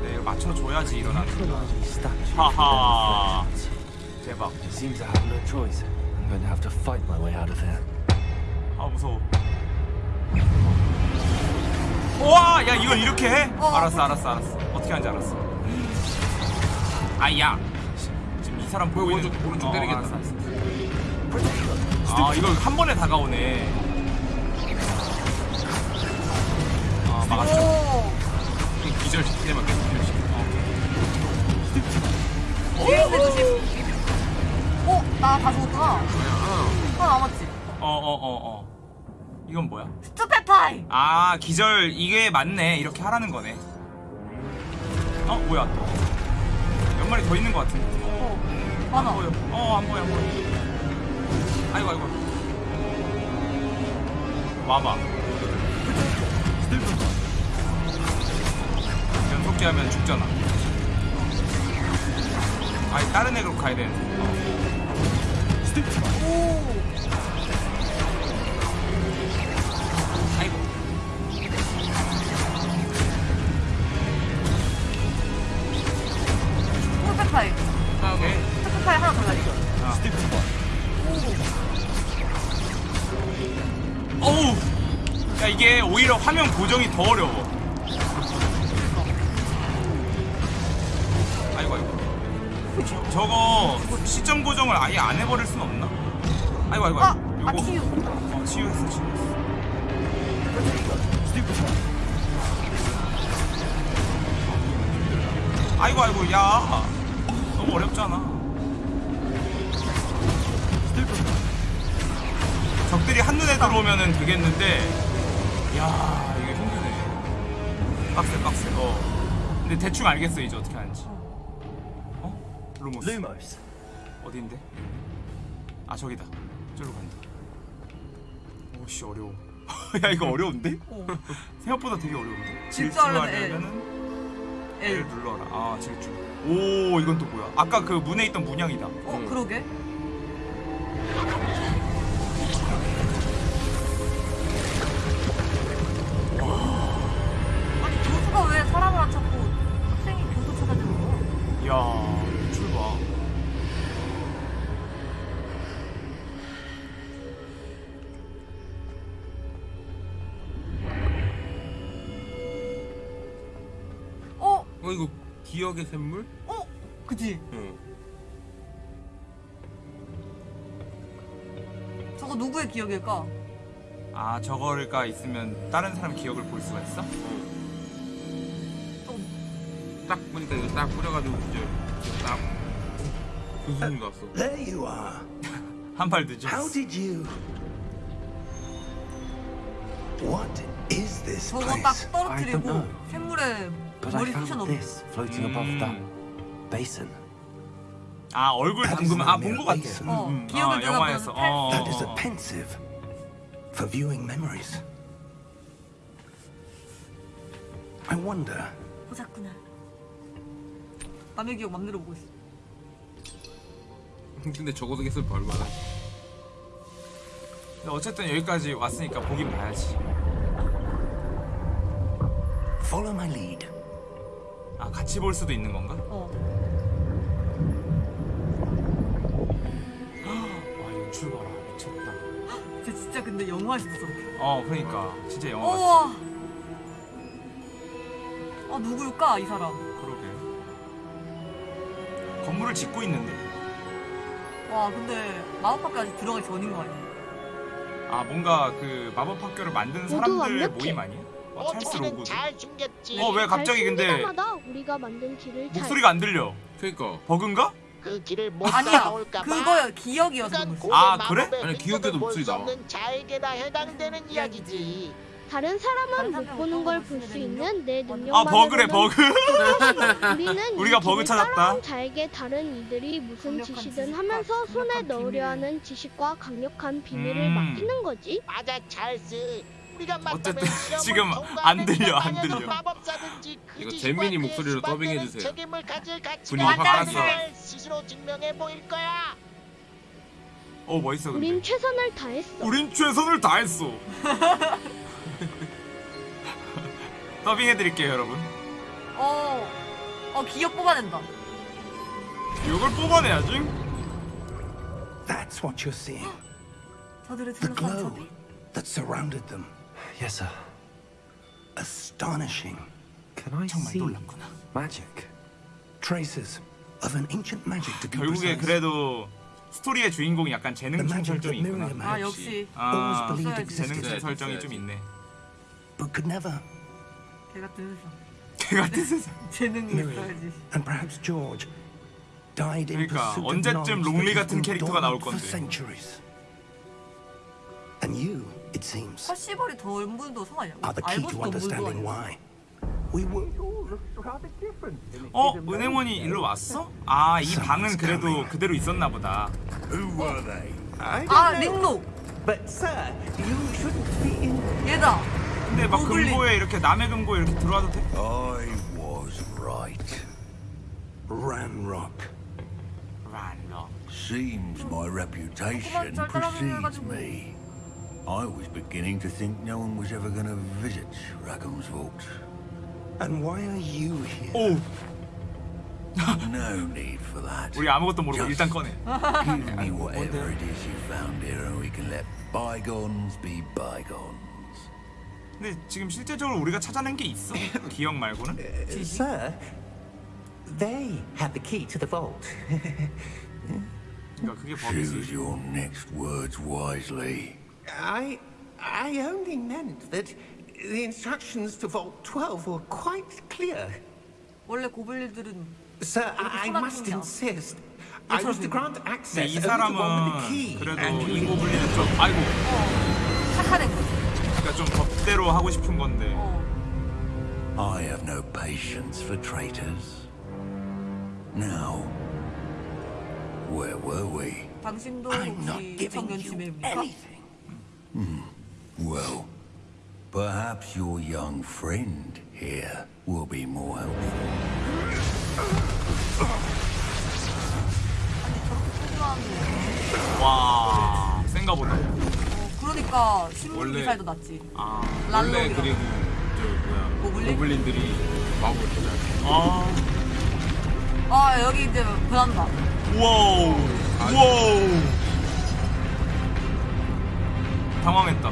네 이거 맞춰줘야지 일어나는 거야. Statue. 하하. 대박. Seems I have no choice. I'm going to have to fight my way out of here. 아 무서워. 와, 야 이걸 이렇게 해? 어. 알았어, 알았어, 알았어. 어떻게 하는지 알았어. 아야. 지금 이 사람 보고 오른쪽, 있는- 오른쪽 어, 때리겠다. 알았어, 알았어. 아 이거 한 번에 다가오네. 아 막았죠. 뒤에 있는 조심. 어, 나다 죽었구나. 아야 아 하나 남았지. 어, 어, 어, 어. 이건 뭐야? 스투페파이. 아 기절 이게 맞네. 이렇게 하라는 거네. 어 뭐야 또? 몇 마리 더 있는 것 같은데. 어, 안 많아. 보여. 어, 안 보여, 안 보여. 아이고, 아이고. 와봐. 연속기 하면 죽잖아. 아니, 다른 애로 가야 되는데. 오. 아이고. 화면 고정이 더 어려워. 아이고, 아이고. 저, 저거 시점 고정을 아예 안 해버릴 순 없나? 아이고, 아이고, 아, 아이고. 아, 치유. 어, 치유했어, 치유했어. 아이고, 아이고, 야. 너무 어렵잖아. 적들이 한눈에 들어오면은 되겠는데, 야 이게 힘드네. 빡세, 빡세. 어. 근데 대충 알겠어, 이제 어떻게 하는지. 어? 루모스. Lumos. 어딘데? 아 저기다. 저기로 간다. 오씨 어려워. <laughs> 야 이거 어려운데? 어. <laughs> 생각보다 되게 어려운데. 질주하려면. 질주하려면은 L L. 눌러라. 아 질주. 오 이건 또 뭐야? 아까 그 문에 있던 문양이다. 어, 그러게. 기억의 샘물? 어? 그지? 응 저거 누구의 기억일까? 아 저거가 있으면 다른 사람 기억을 볼 수가 있어? 딱 보니까 이거 딱 뿌려가지고 이제 딱 교수님 갔어 There you are. <laughs> 한발 늦었어. How did you. What is this 저거 place? 딱 I don't 떨어뜨리고. 샘물에 But I 머리 found this floating above Mm. that basin. 아 얼굴 담그면 아 not 본것 mere 같아. basin. 어, 음, 기억을 아, 내가 영화에서. 어, That is 어, a 어. pensive for viewing memories. I wonder. 보자꾸나. 남의 기억 맘대로 보고 있어. 근데 적어도 겠을 얼마나 근데 어쨌든 여기까지 왔으니까 보긴 봐야지. Follow my lead. 아 같이 볼 수도 있는 건가? 어. 와 연출 봐라 미쳤다. 쟤 진짜 근데 영화에서 저렇게. 어 그러니까 진짜 영화 같아. 우와. 아 누굴까 이 사람? 그러게. 건물을 짓고 있는데. 와 근데 마법학까지 들어가기 전인 거 아니야? 아 뭔가 그 마법 학교를 만든 사람들. 모임 아니야? 로그. 잘 숨겼지. 어 왜 갑자기 근데 때마다 우리가 만든 길을 잘 목소리가 안 들려? 그니까 버그인가? 그 길을 못 아니야. 따라올까 봐. 그거 기억이어서. 아, 그래? 아니, 기억에도 목소리 나와. 자에게나 해당되는 이야기지. 다른 사람은 다른 못 보는 걸걸볼 수 있는 내 거죠? 능력 아 버그래 버그. 우리는 <laughs> 우리가 이 버그 길을 찾았다. 따라온 자에게 다른 이들이 무슨 강력한 짓이든 지식과 하면서 손에 강력한 넣으려. 하는 지식과 강력한 비밀을 음. 맡기는 거지. 맞아 찰스. 어쨌든 <laughs> 지금 안 들려, 안 들려. 이거 그의 목소리로 더빙해주세요. 분위기 확 깠어. 어 멋있어 근데. 우린 최선을 다했어. 우린 최선을 다했어. <laughs> 더빙해드릴게요 여러분. 어, 어 기억 뽑아낸다. 이걸 뽑아내야지. That's what you're seeing. <gasps> 저들의 The 둘러싼 glow 저들. that surrounded them. Yes, sir. Astonishing. Can I see magic? Traces of an ancient magic to be 결국에. 그래도 스토리의 주인공이 약간 The 재능충 magic 설정이 있구나. 아 역시 always 아 believed 써야지. existed, 재능충 있어야지, 설정이. 좀 있네. but could never. 걔 같은 세상. 걔 같은 세상. 재능이 있어야지. and perhaps George died in 그러니까 pursuit of 언제쯤 knowledge 롱리 같은 캐릭터가 나올 건데. centuries. And you, it seems, 퍼시벌이 덤블도 성아니야? are the key to understanding why we were 어 은행원이 일로 왔어? 아 이 방은 그래도 그대로 있었나 보다. Who were they? 아 린노 But, sir, you shouldn't be in. 얘다. 근데 막. 금고에 이렇게 남의 금고에 이렇게 들어와도 돼? I was right. Ranrock. 란러. Seems my reputation 잘 precedes me. I was beginning to think no one was ever going to visit Rackham's Vault. And why are you here? 오 <laughs> No need for that. 우리 아무것도 모르고 일단 꺼내. Give me whatever it is you found here and we can let bygones be bygones. 근데 지금 실제적으로 우리가 찾아낸 게 있어? <laughs> 기억 말고는? Sir, they had the key to the vault. <laughs> 그러니까 그게 Choose 버그지. your next words wisely. I, I only meant that the instructions to Vault 12 were quite clear. 원래 고블린들은 Sir, I, I 소란 must 중이야. insist. I was to grant 근데 access 이 only to one with the 사람은 key. 그래도 and 이 you- 고블린은 좀 아이고 착한 애 거지. 그러니까 좀 법대로 하고 싶은 건데 어. I have no patience for traitors. Now, where were we? 당신도 I'm not 혹시 giving 청년 you 지매입니까? Anything. Well, perhaps your young friend here will be more helpful. 와 센가 보다 어, 그러니까 신문 원래- 기사에도 났지. 아 원래. 그리고 저 뭐야 고블린? 고블린들이 마법을 찾아. 아아 여기 이제 변한다. 와우 와우 당황했다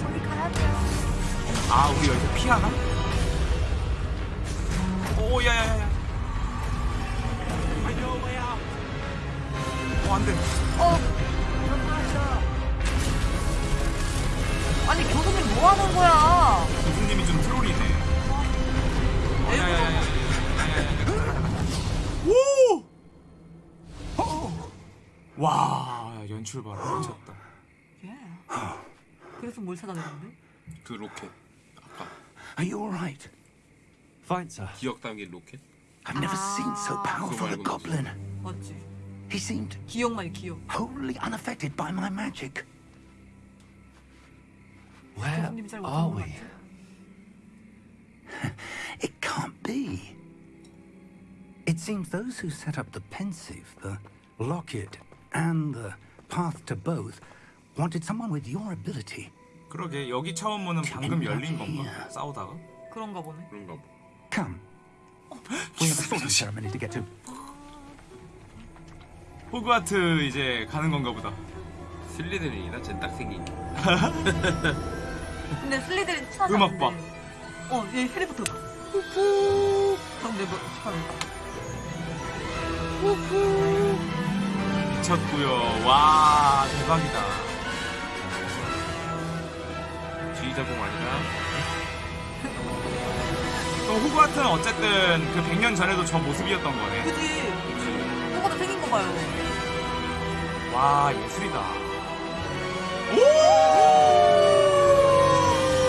저기 가야 돼요. 아 우리 여기서 피하나? 오 야야야야 어 안돼 어. 아니 교수님 뭐 하는 거야? 와 연출 봐라 미쳤다 예. 그래서 뭘 찾아내는데? 그 로켓. 아까 Are you all right? Fine, sir. 기억 담긴 로켓. I've never seen so powerful a 말고 goblin. 맞지. He seemed 기억만이 기억. wholly unaffected by my magic. Where 교수님이 잘 are 못하는 것 we? 같아. <laughs> It can't be. It seems those who set up the pensive, the locket, and the path to both wanted someone with your ability. 그러게 여기 처음 문은 방금 열린 건가? 싸우다가? 그런가 보네. 그런가 봐. Come. <gasps> We have a sorting ceremony to get to. 호그와트 이제 가는 건가 보다 슬리데린이다. 쟤딱 생긴 게. 근데 슬리들이 친하지 음악. 봐. 어, 얘 해리포터. 근데 뭐 어떡하냐. 미쳤고요. 와 대박이다. 지휘자공 아니라 또 호그와트는 어쨌든 그 100년 전에도 저 모습이었던 거네. 그지? 똑같아 생긴 거 봐요. 와 예술이다.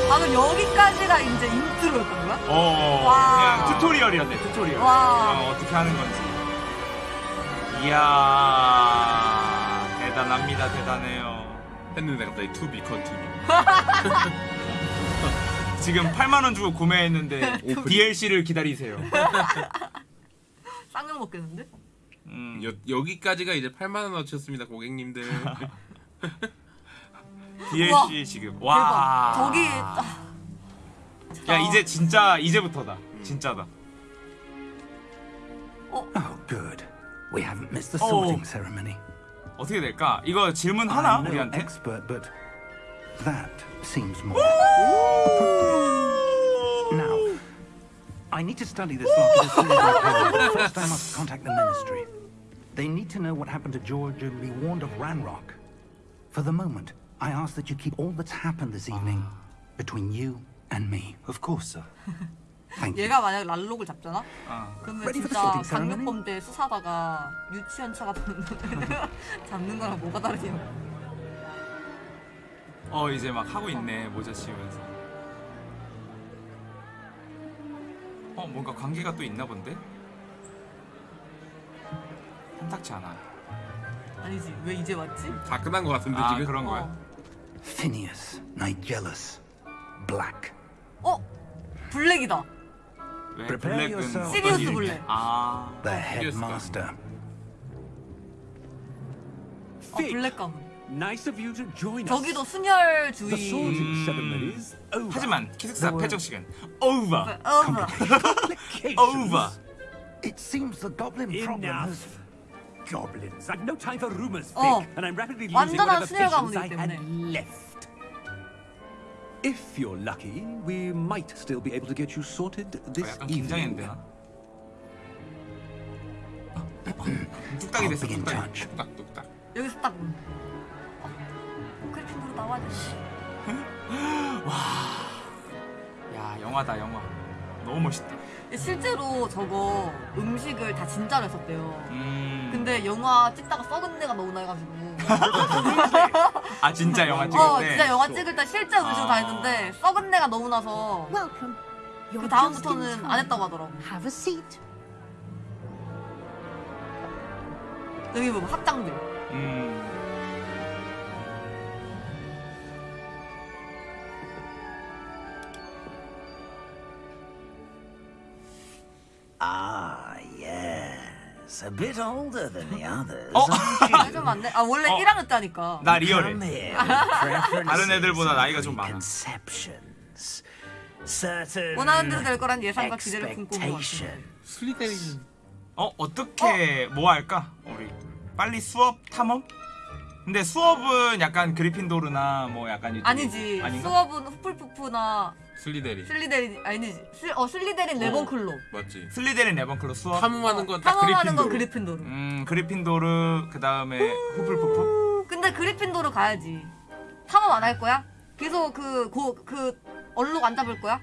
방금 여기까지가 이제 intro였던 거야? 어 와. 그냥 tutorial이었네 tutorial. 와. 어, 어떻게 하는 건지. 이야 대단합니다 대단해요. 했는데 갑자기 to be continue. <laughs> 지금 8만 원 주고 구매했는데 DLC를 기다리세요. <laughs> 쌍욕 먹겠는데? 음. 여, 여기까지가 이제 8만 원 어치였습니다, 고객님들. <laughs> DLC 우와. 지금 대박. 와 저기 아, 야 이제 진짜 이제부터다 진짜다 Oh, good. We haven't missed the Oh. sorting ceremony. 어떻게 될까 이거 질문 하나 I'm no 우리한테 expert, but that seems more. now, I need to study this locket as soon as I can. but First, I must contact the ministry. They need to know what happened to George and be warned of Ranrock. For the moment, I ask that you keep all that's happened this evening between you and me. Of course, sir. <laughs> 얘가 만약 랄록을 잡잖아? 어. 그러면 진짜? 강력범죄 수사다가 유치원 차 같은 <laughs> 잡는 거랑 뭐가 다르냐? 어 이제 막 하고 있네 모자 씌우면서 어 뭔가 관계가 또 있나 본데 탐탁치 않아 아니지 왜 이제 왔지? 다 끝난 것 같은데 아 지금. 그런 거야 어. Phineas, Nigellus, Black. 어? 블랙이다. 블랙은 시리우스? 블랙. 아 The headmaster. 어 블랙 가문. Nice of you to join us. 저기도 순혈주의. The sorting 음. over. 하지만 기숙사 패적 시간 over 어머. over It seems the goblin problem has. Goblins. I've no time for rumors, Vic, 어. and I'm rapidly losing whatever patience I had left. If you're lucky, we might still be able to get you sorted 어, this 약간 evening. 긴장했는데 나 뚝딱이 됐어 뚝딱이 touch. 뚝딱 뚝딱. 여기서 딱. 어. 그래픽으로 나와야 돼. 야 영화다 영화 너무 멋있다 실제로 저거 음식을 다 진짜로 했었대요. 음. 근데 영화 찍다가 썩은 내가 너무 나가지고. 아 진짜 영화 찍을 어, 때 진짜 영화 찍을 때 실제 다 아. 했는데 썩은 내가 너무 나서 그 다음부터는 안. 했다고 하더라고. Have a seat. 여기 보면 학장들. 음. Ah, yes. A bit older than the others. 어? aren't <laughs> 좀안 돼? 아 원래 어. 1학년 때니까. 나 you? 리얼해 <laughs> 다른 애들보다 나이가 좀 많아. 원하는 대로 될 거란 예상과 기대를 품고 온것 같아. expectation. 슬리데린. 어 어떻게 뭐 할까 우리 빨리 수업 탐험 근데 수업은 약간 그리핀도르나 뭐 약간 아니지. 아닌가? 수업은 후플푸프나 슬리데린. 슬리데린 아니지. 슬, 어 슬리데린 래번클로. 맞지. 슬리데린 레번클로 수업 탐험하는 건딱 탐험하는 건 그리핀도르. 그리핀도르. 음 그리핀도르 그 다음에 후플푸프 근데 그리핀도르 가야지. 탐험 안 할 거야? 계속 그고그 얼룩 안 잡을 거야?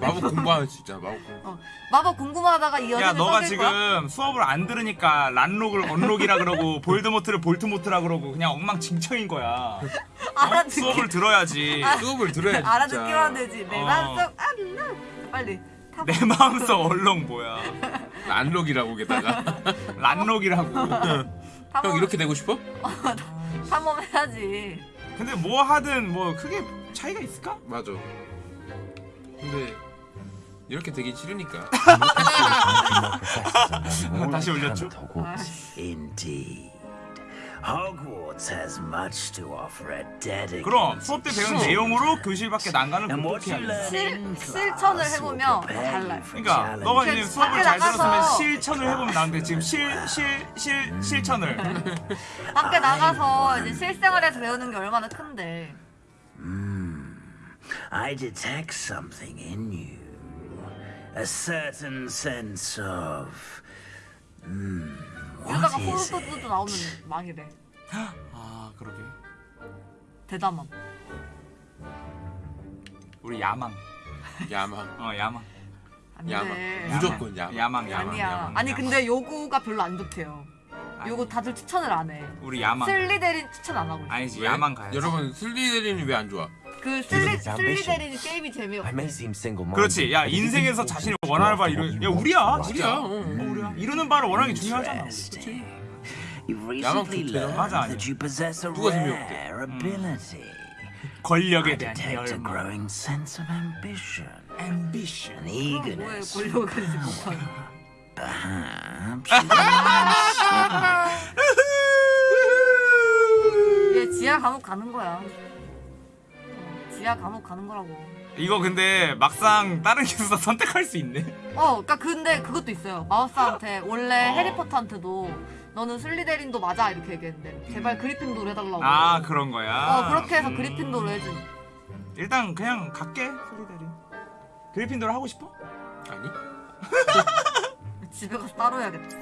마법 공부하는 진짜 마법 공부. 어. 마법 궁금하다가 이야 여자를 너가 썩일 지금 거야? 수업을 안 들으니까 란록을 언록이라 그러고 <laughs> 볼드모트를 볼트모트라 그러고 그냥 엉망진창인 거야 <laughs> 알아듣기 수업을 들어야지 수업을 들어야지. 알아듣기만 되지. 내 어. 마음속 알라. 빨리. 탐험. 내 마음속 얼렁 뭐야 <laughs> 안록이라고 게다가. 란록이라고 형 이렇게 되고 싶어? 탐험해야지. 근데 뭐 하든 뭐 크게 차이가 있을까? 맞아. 근데 이렇게 되기 싫으니까. <laughs> 다시 올렸죠? Indeed. Hogwarts has much to offer a dedicated. 그럼 수업 때 배운 내용으로 교실 밖에 what 극복해야 실- 실천을 해보면 달라요. for 그러니까 너가 이제 수업을 잘 들었으면 실천을 해보면 나는데 지금 실 실 실 실천을 밖에 나가서 이제 실생활에서 배우는 게 얼마나 큰데. I detect something in you. a certain sense of. 이러다가 what is it? 나오면 망이래. <gasps> 아 그러게. 대담함. 우리 야망. 야망. <laughs> 어 야망. 안 야망. 돼. 무조건 야망. 야망 야망. 아니야. 야망, 아니 야망. 근데 요거가 별로 안 좋대요. 요거 다들 추천을 안 해. 우리 야망. 슬리데린 추천 안 하고 있어. 아니지 왜? 야망 가야지. 여러분 슬리데린이 왜 안 좋아? 그 슬리. 슬리데린 게임이 I 재미없대. may seem single-minded. 그렇지. 야 인생에서 to 원하는 바 이루. 야 you 우리야. 우리야. 어, 어, 우리야. 이루는 바를 원하는 게 중요하잖아. 야망 좋대요. 맞아, 아니야. 누가 재미없대? ability. 권력에 대한 열망. ambition, eagerness. 권력을 consider 얘 지하 감옥 가는 거야. 어, 지하 감옥 가는 거라고. 이거 근데 막상 다른 기술사 <laughs> 선택할 수 있네. 어, 그니까 근데 그것도 있어요. 마우스한테 원래 어. 해리포터한테도 너는 슬리데린도 맞아 이렇게 얘기했는데 제발 그리핀도로 해달라고. 아 그런 거야. 어 그렇게 해서 음. 그리핀도로 해준. 일단 그냥 갈게 슬리데린. 그리핀도를 하고 싶어? 아니? <laughs> 집에 가서 따로 해야겠다.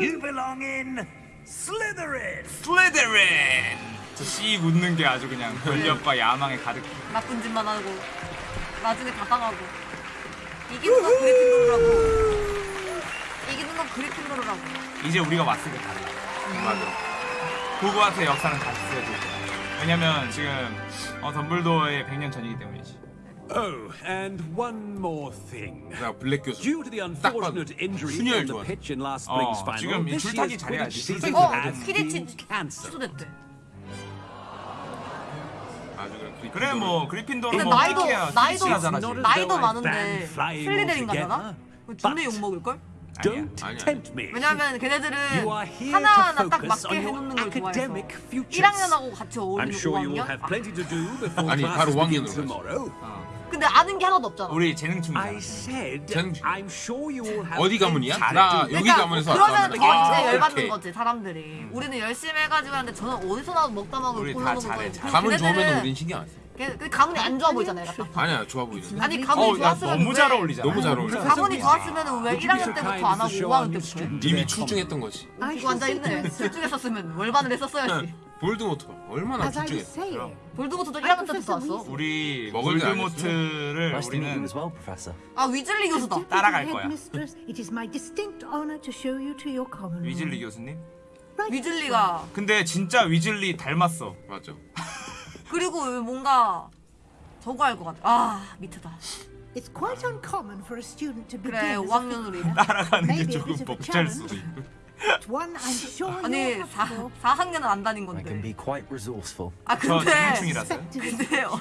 You belong in Slytherin. 슬리데린. 저씩 웃는 게 아주 그냥 권력과 야망에 가득. 나쁜 짓만 하고 나중에 다 당하고 이기는 건 그리핀도로라고. 이기는 건 그리핀도로라고. 이제 우리가 왔으니까 달라. 맞아. 호그와트의 역사는 다시 거야. 왜냐면 지금 어, 덤블도어의 100년 전이기 때문이지. Oh, and one more thing. 나 블랙 교수. Due to the unfortunate injury on the pitch in last 어, spring's final, this 줄타기 year's. Quidditch season 어 has 키리치 been cancelled. 아주 그리핀도를- 그래 뭐 그리핀도로 근데 뭐 나이도 픽해야 나이도 지금. 나이도 많은데 ban flying 슬리데린 가잖아. altogether, 존내 욕 먹을 걸? Don't 아니야. tempt me. 왜냐면 걔네들은 하나하나 딱 맞게 해놓는 걸 좋아해서 academic futures. 1학년하고 같이 어울리는 sure you will 5학년? have plenty to do before 아니, 바로 classes begin 5학년으로 가지. 근데 아는 게 하나도 없잖아. 우리 재능충이잖아. said 전- I'm sure you will have 어디 가문이야? 나. 여기 그러니까 가문에서 그러면 아, 이제 열받는. 거지 사람들이. 우리는 열심히 해가지고 하는데 저는 어디서 나도 먹다 먹을 우리 다 골라놓은 잘해. 가문 좋으면 우린 신경 안 써. 걔- 그 가문이 안 좋아 보이잖아 얘가 딱. <laughs> 아니야 좋아 보이는데. 아니 가문이 어, 야, 좋았으면 너무 왜- 잘 어울리잖아. 너무 잘 어울려. 가문이 좋았으면 왜 Would you be 1학년 so 때부터 안 하고 show 5학년 our new 때부터? 이미 출중했던 거지. 이거 앉아 있네. 출중했었으면 월반을 했었어야지. 볼드모트 봐. 얼마나 출중했어. 볼드모트도 1학년 때부터 왔어. 우리 먹을 게 볼드모트를 우리는. 아 위즐리 교수다. 따라갈 거야. 위즐리 교수님. 위즐리가 근데 진짜 위즐리 닮았어. 맞죠. 그리고 뭔가 저거 할 것 같아. 아 미트다. It's quite uncommon for a student to begin 그래 as a 5학년으로 fifth 해. 따라가는 게 조금 벅찰. 수도 있고. 아니 you'll 4, have for. 4학년은 안 다닌 I can 건데. be quite resourceful. 아저 근데. 근데 어,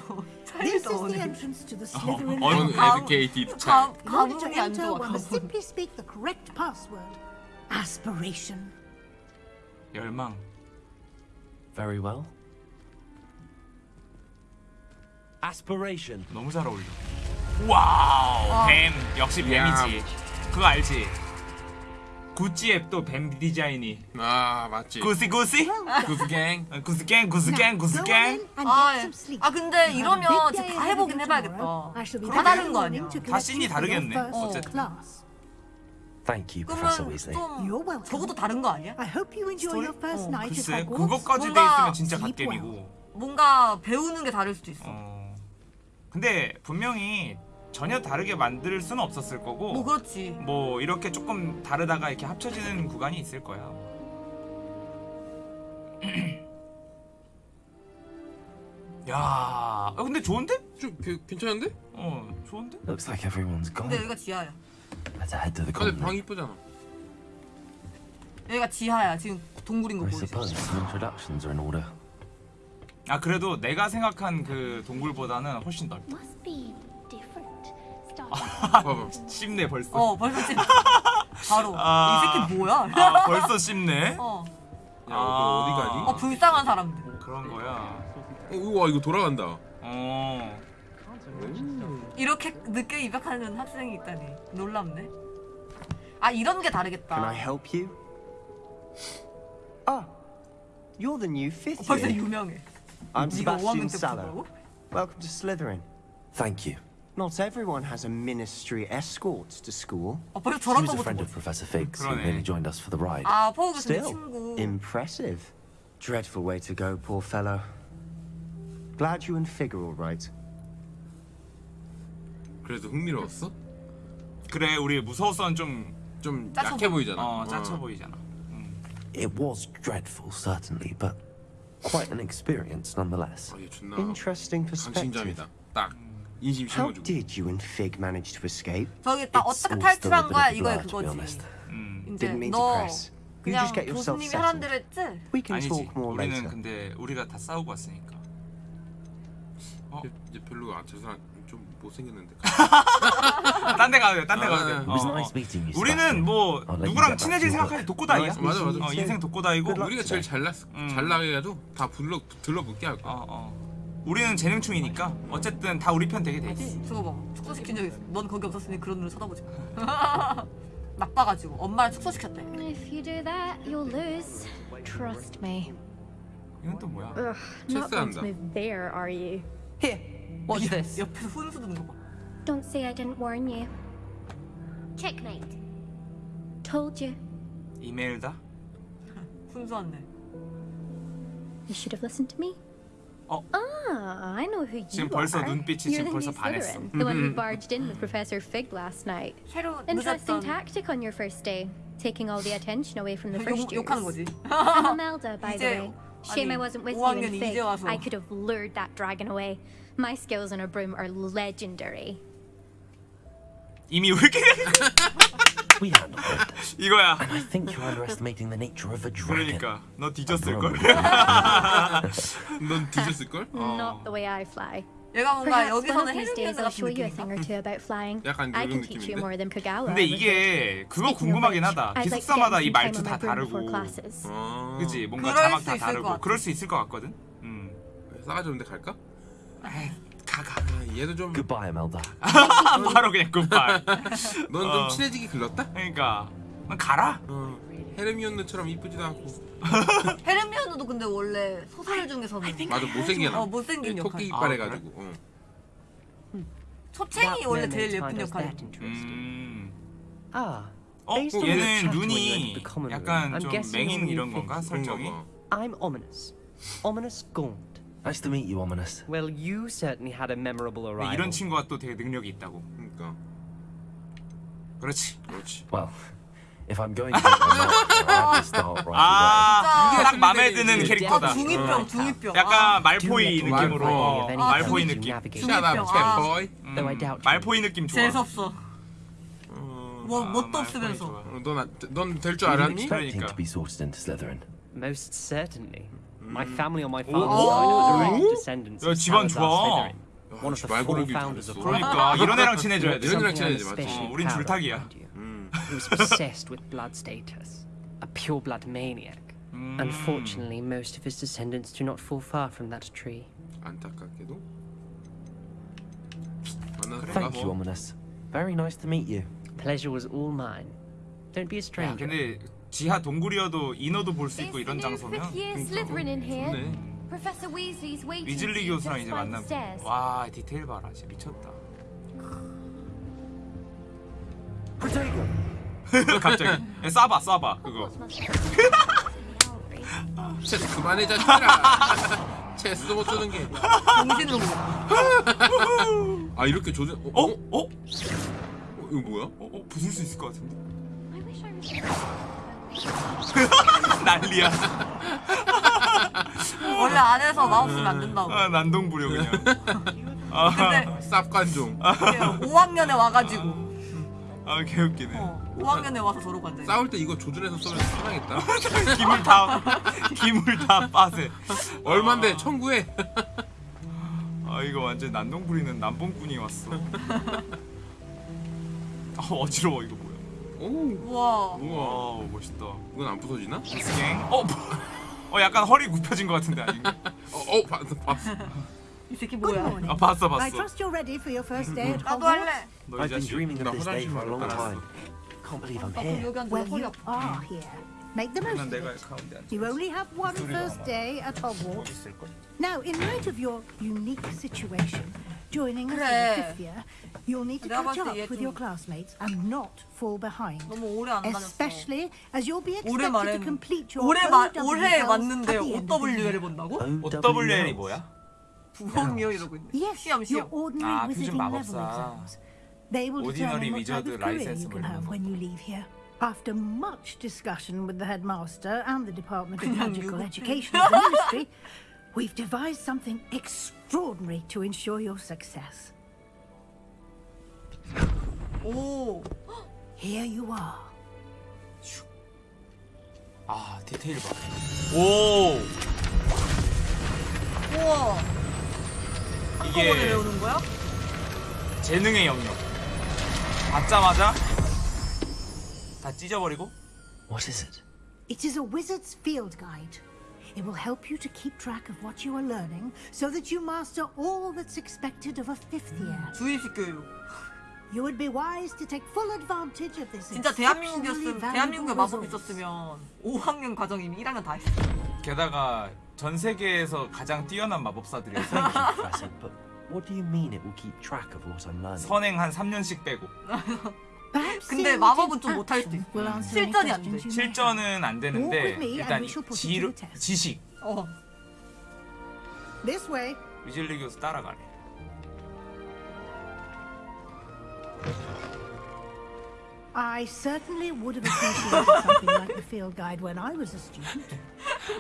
가, 안 좋아. password. Aspiration. 열망. Very well. Aspiration. 너무 잘 어울려. 와우. 뱀 역시 뱀이지. 그거 알지? 구찌 앱도 뱀 디자인이. 아 맞지. Gucci Gucci? Gucci gang. 어, Gucci gang Gucci gang Gucci gang. 아, 예. 아 근데 이러면 진짜 다 해보긴 해봐야겠다. 다 다른 거 아니야? 다 씬이 다르겠네, 어쨌든. Thank you, Professor 그러면 Weasley. 좀. 저것도 다른 거 아니야? I hope you enjoy your first 어, night 글쎄. 그것까지 돼 있으면 진짜 갓겜이고. 뭔가 배우는 게 다를 수도 있어. 어. 근데 분명히 전혀 다르게 만들 수는 없었을 거고. 뭐 그렇지. 뭐 이렇게 조금 다르다가 이렇게 합쳐지는 구간이 있을 거야. <clears throat> 야, 아, 근데 좋은데? 좀 그, 괜찮은데? 어, 좋은데? Looks like everyone's gone. 근데 여기가 지하야. Let's head to the 근데 방 convent. 이쁘잖아. 여기가 지하야. 지금 동굴인 거 I 보이지? suppose some introductions are in order. 아 그래도 내가 생각한 그 동굴보다는 훨씬 넓다. Must be different. 봐봐. 씹네 벌써. 어 벌써 지금 바로 아. 이 새끼 뭐야? 아 벌써 씹네. 어. 야, 너 어디 가니? 어 불쌍한 사람들. 그런 거야. 어, 우와 이거 돌아간다. 어. 이렇게 늦게 입학하는 학생이 있다니 놀랍네. 아 이런 게 다르겠다. Can I help you? Ah, you're the new 어, fifth 벌써 year. 유명해. I'm 네가 5학년 Sebastian. 보고? Welcome to Slytherin. Thank you. Not everyone has a ministry escort to school. 아 벌써 She 저런 was a 거부터 friend of 보지. Professor Figgs who 그러네. merely joined us for the ride. 아 포우 교수님 Still, 친구. impressive. Dreadful way to go, poor fellow. Glad you and Fig are all right. 그래도 흥미로웠어? 그래 우리 무서웠던 좀 좀 짜쳐 약해 보이- 보이잖아. 어, 짜쳐 보이잖아. It was dreadful, certainly, but quite an experience nonetheless. 아, 얘 존나 Interesting perspective. 강심장이다. 딱 인심 How 심어주고. did you and Fig manage to escape? 저기 딱 It's 어떻게 탈출한 거야 이거야 그거지. 음. 이제 Didn't mean to 너 press. You 그냥 just get yourself 교수님이 하란 settled. 대로 했지? We can 아니지. talk more 우리는 later. 근데 우리가 다 싸우고 왔으니까. 어? 이제 별로 아, 저 사람 좀 못생겼는데. 딴 데 가도 돼. 딴데 아, 가도 돼. it It was 어, 어. nice meeting you. 우리는 Sebastian. 뭐 I'll let you 누구랑 친해질 때 독고다이야. 맞아, 맞아, 맞아. 어, 인생 독고다이고. 우리가 제일 잘났 음. 잘 나가도 다 불러 들러붙게 할 거야. 어, 어. 우리는 재능충이니까 어쨌든 다 우리 편 되게 돼 있어. 저거 봐 축소시킨 적 있어. 넌 거기 없었으니 그런 눈으로 쳐다보지 마. 나빠가지고 엄마를 축소시켰대. If you do that, you'll lose. Trust me. 이건 또 뭐야? Move there, are you? What's this? 옆에서 훈수 두는 거 봐. Don't say I didn't warn you. Checkmate. Told you. 이메일다? 훈수한데. You should have listened to me. Oh. Ah, I know who you 지금 벌써 are. 눈빛이 You're 지금 the 벌써 new 반했어. Slytherin, the one who barged in with Professor Fig last night. 새로 Interesting 늦었던 tactic on your first day, taking all the attention away from the first 욕, 욕하는 years. 거지. I'm <laughs> Imelda, by the 이제- way. Shame I 아니, wasn't with you 5학년 in 이제 Fig. 와서. I could have lured that dragon away. My skills on a broom are legendary. 이미 왜 이렇게 <laughs> We handled it. 이거야. And I think you're underestimating the nature of a dragon. 그러니까 너 뒤졌을 걸. 넌 뒤졌을 걸? Not the way I fly. 얘가 뭔가 Perhaps one 여기서는 I'll 같은 show you a 느낌인가? thing or two about flying. 약간 I 그런 can teach you 느낌인데? more than Kagawa. 근데 이게. 그거 궁금하긴 하다. 기숙사마다 이 말투 다 다르고. 어. 그지 뭔가 자막 수다 다르고. 그럴 수 있을 것 같거든. 음. 싸가지 없는데 갈까? 가가. 아, 얘도 좀. Goodbye, Imelda. <laughs> 바로 그냥 굿바이. <laughs> 넌좀 어. 친해지기 글렀다? 그러니까 넌 가라. 어. 헤르미온느처럼 이쁘지도 않고. <laughs> 헤르미온느도 근데 원래 소설 중에서는 맞아 못생겨 나. 어 못생긴 역할. 토끼 아, 이빨 그래? 해가지고. 어. 초챙이 원래 제일 예쁜 역할. 음. Ah, 어 얘는 눈이 약간 좀 맹인 이런. 건가 설정이? I'm ominous. Ominous Gaunt. Nice to meet you, Ominous. Well, you certainly had a memorable arrival. 이런 친구가 또 되게 능력이 있다고. 그러니까. 그렇지. 그렇지. Well, if I'm going to get my mark, I have to start right 아, 진짜. 딱 마음에 드는 캐릭터다. 아 중이병 중이병. 약간 말포이 느낌으로 어, 말포이 느낌. navigate. Shut up, 중이병. cat 아. boy. 음, Though I doubt you. 말포이 느낌 좋아. 재수 없어. 어, 뭐 아, 뭣도 없으면서. 넌넌될 줄 away. 알았니? 그러니까. Most certainly. My Mm. family on my 오. father's side are direct 오. descendants 야, of 집안 Salazar 좋아. Slytherin. 야, One of the 말 four 고르길 founders of 잘했어. 그러니까 이런 애랑 친해져야 <laughs> 돼. 이런 애랑 Something I'm 친해지 맞지. especially 어, 우린 proud of 줄타기야. around you. 음. He was obsessed with blood status. A pure blood maniac. 음. Unfortunately, most of his descendants do not fall far from that tree. 안타깝게도. 만나서 Thank you, 반가워. Ominous. Very nice to meet you. Pleasure was all mine. Don't be a 야, stranger. 근데 지하 동굴이어도 인어도 볼 수 있고 이런 장소면? 좋네. 위즐리 교수랑 이제 by 만나. the stairs. 와 디테일 봐라, 진짜 미쳤다. <laughs> 갑자기 야, 쏴봐, 쏴봐 그거. 체스 그만해 자식들아. 체스도 못 주는 게. 정신으로. <laughs> <laughs> 아 이렇게 조준. 어? 어? 어? 어? 어, 이거 뭐야? 어? 어? 부술 수 있을 것 같은데. Was <laughs> 난리야. <laughs> 원래 안에서 마우스 쓰면 안 된다고. 아, 난동부려 그냥. <laughs> 아, 근데 쌉관종. 5학년에 와가지고 아 개웃기네. 어, 5학년에 와서 저러고 앉아. 싸울 때 이거 조준해서 쏘면 사망했다. 기물 다 기물 다 빠세. 얼만데 청구해. 아 이거 완전 난동 부리는 남봉꾼이 왔어. 아 어지러워 이거 뭐야? 오. 우와. 우와. 와 멋있다. 이건 안 부서지나? 스갱. 어, 어 약간 허리 굽혀진 것 같은데 아닌가? 어, 어 봤어 봤어. 이 새끼 Good 뭐야? morning. 아 봤어 I 봤어. trust you're ready for your first day at 나도. 할래. 너이 been 자식. dreaming 나 of this day for a long time. Can't believe I'm here. Well, you are here. Make the most of it. You only have one first day at Hogwarts. Now, in light of your unique situation, joining us in 그래. the fifth year, you'll need to 내가 catch 봤을 up 때 얘 with your 좀- classmates and not fall behind. 너무 오래 안 다녔어. Especially as you'll be 올해 expected to 말에는 complete your 올해 마, OWLs 올해 at 왔는데 the end of the year. OWL을 본다고? OWL이 뭐야? 부엉이요 이러고 있네. Yes, 시험 your 시험. ordinary 아, wizarding 표준 level 마법사. exams. They will Ordinary determine what type wizard of career license you can 뭐 이런 have 거. when you leave here. After much discussion with the headmaster and the Department of 그냥 <laughs> Magical 유급해. Education of the Ministry, <laughs> we've devised something extraordinary to ensure your success. 오. Here you are. 아 디테일 봐. 오 우와. 한꺼번에 이게 외우는 거야? 재능의 영역. 받자마자 다 찢어버리고. What is it? It is a wizard's field guide. It will help you to keep track of what you are learning so that you master all that's expected of a fifth year. 주입식 교육. You would be wise to take full advantage of this 진짜 대한민국이었으면 대한민국에 마법. 있었으면 5학년 과정이면 1학년 다 했어. 게다가 전 세계에서 가장 뛰어난 마법사들이었어. Professor, but what do you mean it will keep track of what I'm learning? 선행 한 3년씩 빼고. 근데 마법은 좀 못할 수도 있어. any 실전이 안 돼. 실전은 안 되는데 일단 지. 지식 어. This way. 위즐리 교수 따라가래. I certainly would have appreciated something like the field guide when I was a student.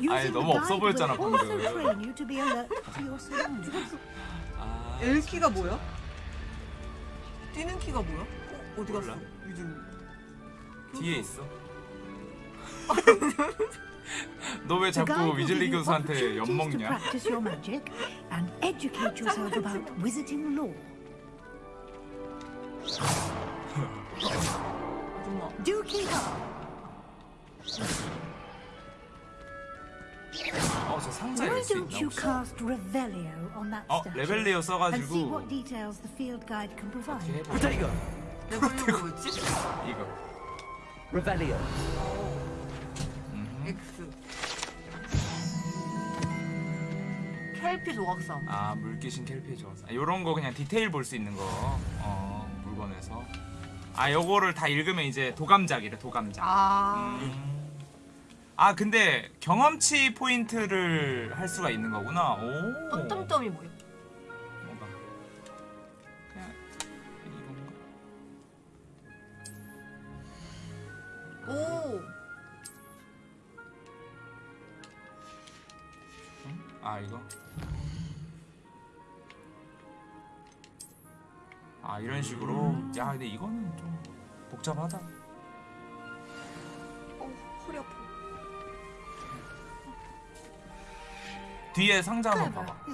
Using 너무 없어 보였잖아, 방금. train you to be alert to your surroundings. L키가 뭐야? 뛰는 키가 뭐야? 어, 어디 갔어? 요즘 뒤에 있어. 너 왜 자꾸 위즐리 교수한테 엿 먹냐? practice your magic and educate yourself about wizarding law. 아줌마. Do keep up. 어, 저 상자 Why 열수 don't 있나 you 혹시? cast Revelio on that 어, 레벨리오 써가지고 what details the field can provide? 해보자. 이거. 이거. Revelio. X. 켈피 조각상. 아 물귀신 캘피의 조사. 요런 거 그냥 디테일 볼 수 있는 거. 어 물건에서. 아 요거를 다 읽으면 이제 도감작이래 도감작. 아. 음. 아 근데 경험치 포인트를 할 수가 있는 거구나. 오. 뭐야? 뭔 오. 아 이거. 아 이런 식으로. 야 근데 이거는 좀 복잡하다. 어, 허리 아파. 뒤에 상자 한번 봐봐.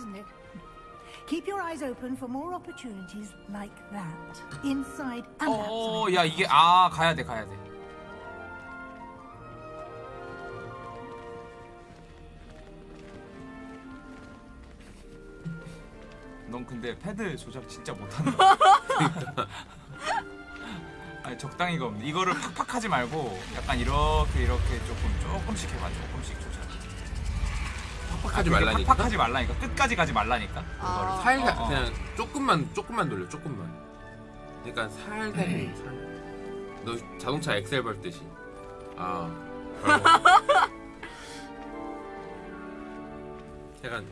Keep your eyes open for more opportunities like that. Inside and outside. 어, 야 이게 아 가야 돼 가야 돼. 넌 근데 패드 조작 진짜 못한다. <laughs> <laughs> 아니 적당히가 없네. 이거를 팍팍 하지 말고 약간 이렇게 이렇게 조금 조금씩 해봐 조금씩 조작. 팍팍하지 아, 그게 말라니까. 팍팍하지 말라니까. 끝까지 가지 말라니까. 그거를. 살살 어, 어. 그냥 조금만 조금만 돌려 조금만. 그러니까 살살 살. 너 자동차 엑셀 밟듯이. 아. <laughs> 약간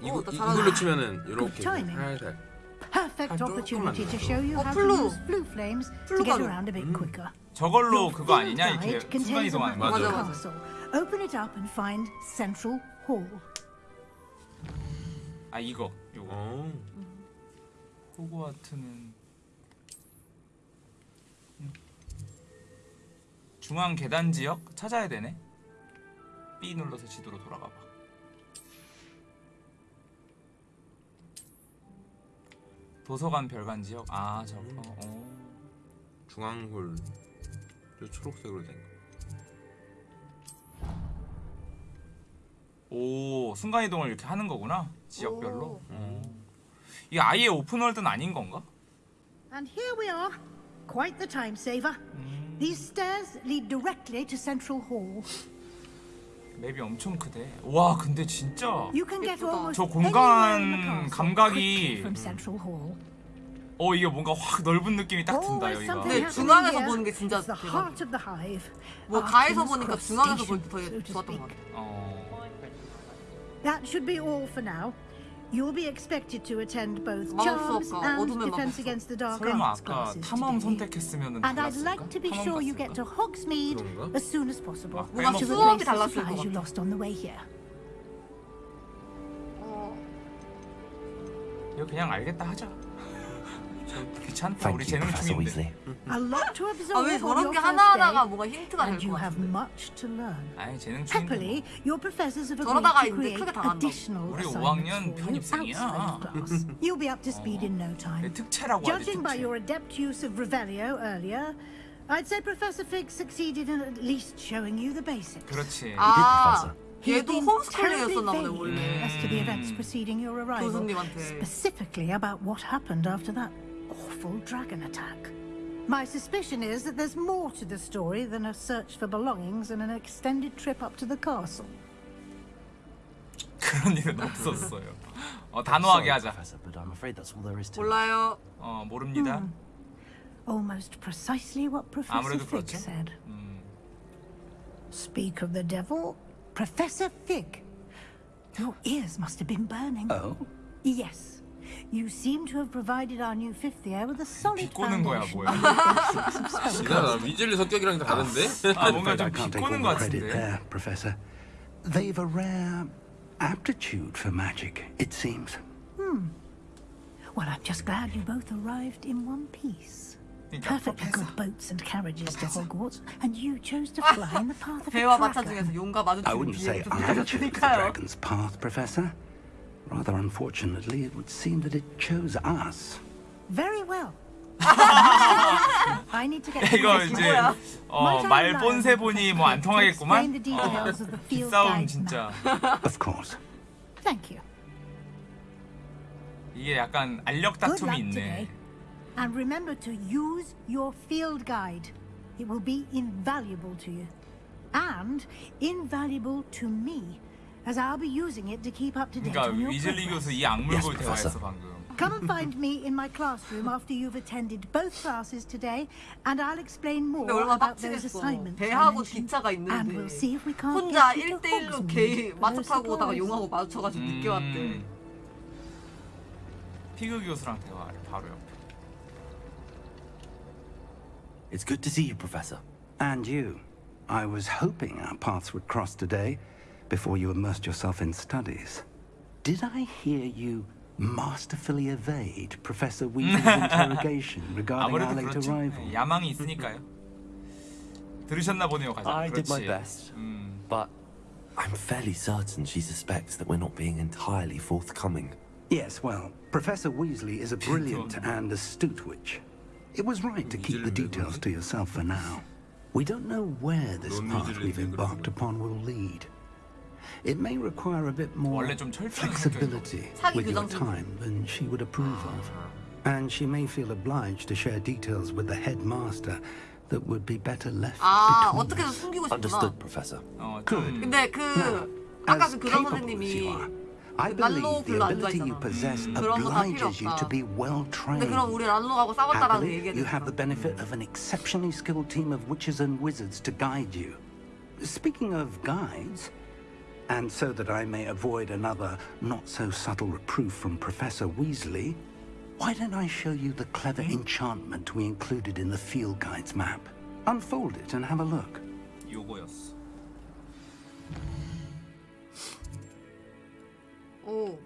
이거 어, 나 이-. 이걸로 치면은 이렇게. 살살. Perfect 한 opportunity to show you 어, how to use blue flames to get around a bit quicker. 저걸로 그거 아니냐 이렇게 순간 이동하는 거. the castle. Open it up and find Central Hall. 아 이거 이거. 어. 호그와트는 음. 중앙 계단 지역 찾아야 되네. B 눌러서 지도로 돌아가 봐. 도서관 별관 지역. 아 저거. 어. 중앙홀. 저 초록색으로 된 거. 오 순간 이동을 이렇게 하는 거구나. 지역별로. 오. 어. 이게 아예 오픈월드는 아닌 건가? And here we are. Quite the time saver. These stairs lead directly to Central Hall. 맵이 엄청 크대. 와 근데 진짜 You can get almost 저 공간 감각이 from Central Hall. 어 이게 뭔가 확 넓은 느낌이 딱 든다 여기가. 네, happening 중앙에서. 보는 게 진짜. 뭐 가에서 보니까 중앙에서 볼 Station, 때더 so to 좋았던 것. 같아. 어. That should be all for now. You'll be expected to attend both 마법 charms 수업과 and 어둠의 defense 마법 against the dark 설마 arts 아까 classes 탐험 today. 선택했으면은 And I'd 달랐을까? like to be 탐험 sure you 갔을까? get to Hogsmeade 그런가? as soon as possible 아, 뭔가 to 수업이 replace the 달랐을 것 supplies you 같아. lost on the way here. 이거 그냥 알겠다 하자. 귀찮다. 우리 Thank you, 재능 Professor 충인데. Weasley. A lot to 아 absorb 왜 on 저런 your 게 first 하나하나가 day, 뭔가 힌트가 and 될 you 것 have 같아. much to learn. 아니 재능 충인데. Happily, your professors have agreed 저러다가 to 이제 create 크게 당한다고. additional 우리 assignments 5학년 for you 편입생이야. outside of class. You'll be up to speed in no time. 내 특채라고 하지 Judging by 특채. your adept use of Revelio earlier, I'd say Professor Fig succeeded in at least showing you the basics. 그렇지. 아 He had 얘도 been terribly 홈스쿨링이었었나 보네 vague 원래. as to the events preceding your arrival, 교수님한테. specifically about what happened after that awful dragon attack. My suspicion is that there's more to the story than a search for belongings and an extended trip up to the castle. 그런 일은 없었어요. <laughs> 어 단호하게 하자. Professor, but I'm afraid that's all there is to it. 몰라요. 어 모릅니다. Almost precisely what Professor 아무래도 Fig 그렇죠. said. 음. Speak of the devil, Professor Fig. Your ears must have been burning. Oh? Yes. You seem to have provided our new fifth year with a solid 비꼬는 거야 foundation 뭐야? in the basics of spellcraft. 지나가 위즐리 성격이랑 다른데? 아 I'm 뭔가 afraid I 좀 can't take all 비꼬는 the 것 credit 같은데. there, Professor. They've a rare aptitude for magic, it seems. Hmm. Well, I'm just glad you both arrived in one piece. 그러니까 Perfectly good boats and carriages to Hogwarts, and you chose to <laughs> fly in the path of a 배와 마차 tracker. 중에서 용과 I 마주치는 wouldn't say 비행기 I chose the 그러니까요. dragon's path, Professor. Rather unfortunately, it would seem that it chose us. Very well. I need to get <laughs> 이거 to 이제 어, 말 본세 보니 뭐 안 통하겠구만. Explain the details of the field 기싸움 guide 진짜. <laughs> Of course. Thank you. 이게 약간 알력 Good 다툼이 luck today. 있네. And remember to use your field guide. It will be invaluable to you. And invaluable to me, as I'll be using it to keep up to date 그러니까 on your 위즐리 progress. 교수 이 악물고 Yes, 대화했어 Professor. 방금. Come and find me in my classroom after you've attended both classes today, and I'll explain more 근데 얼마나 about those 빡치겠어. assignments. I 배하고 mentioned. 기차가 And 있는데 we'll see if we can't 혼자 get you to 1대1로 Hogsmeade 개 for 마차 those 타고 오다가 supplies. 용하고 마주쳐가지고 늦게 왔대. 음. 피그 교수랑 대화를 바로 옆에. It's good to see you, Professor. And you. I was hoping our paths would cross today before you immersed yourself in studies. Did I hear you masterfully evade Professor Weasel's interrogation <laughs> regarding our 아무래도 late 그렇죠. arrival? 네, 야망이 있으니까요. 들으셨나 보네요, 가장. I did my 그렇지. best, 음. but I'm fairly certain she suspects that we're not being entirely forthcoming. Yes, well, Professor Weasley is a brilliant and astute witch. It was right to keep the details to yourself for now. We don't know where this 넌 path 위즐리 we've 그러구나. embarked upon will lead. It may require a bit more 원래 좀 철저한 flexibility 사기 with your 규정 time than she would approve of. And she may feel obliged to share details with the headmaster that would be better left 아 between 어떻게든 us. 숨기고 싶구나. Understood, Professor. 어, Good. 좀 근데 그 아까 As 그 교장 capable as you 선생님이 are, I 난로 believe the 별로 안 ability you 좋아했잖아. possess 음, 그런 거다 필요 obliges you to 없다. be well 근데 trained. 그럼 우리 란로하고 싸웠다라는 Happily, 얘기가 you have the benefit of an exceptionally skilled team of witches and wizards to guide you. Speaking of guides, and so that I may avoid another not so subtle reproof from Professor Weasley, why don't I show you the clever enchantment we included in the field guide's map? Unfold it and have a look. 요거였어. 오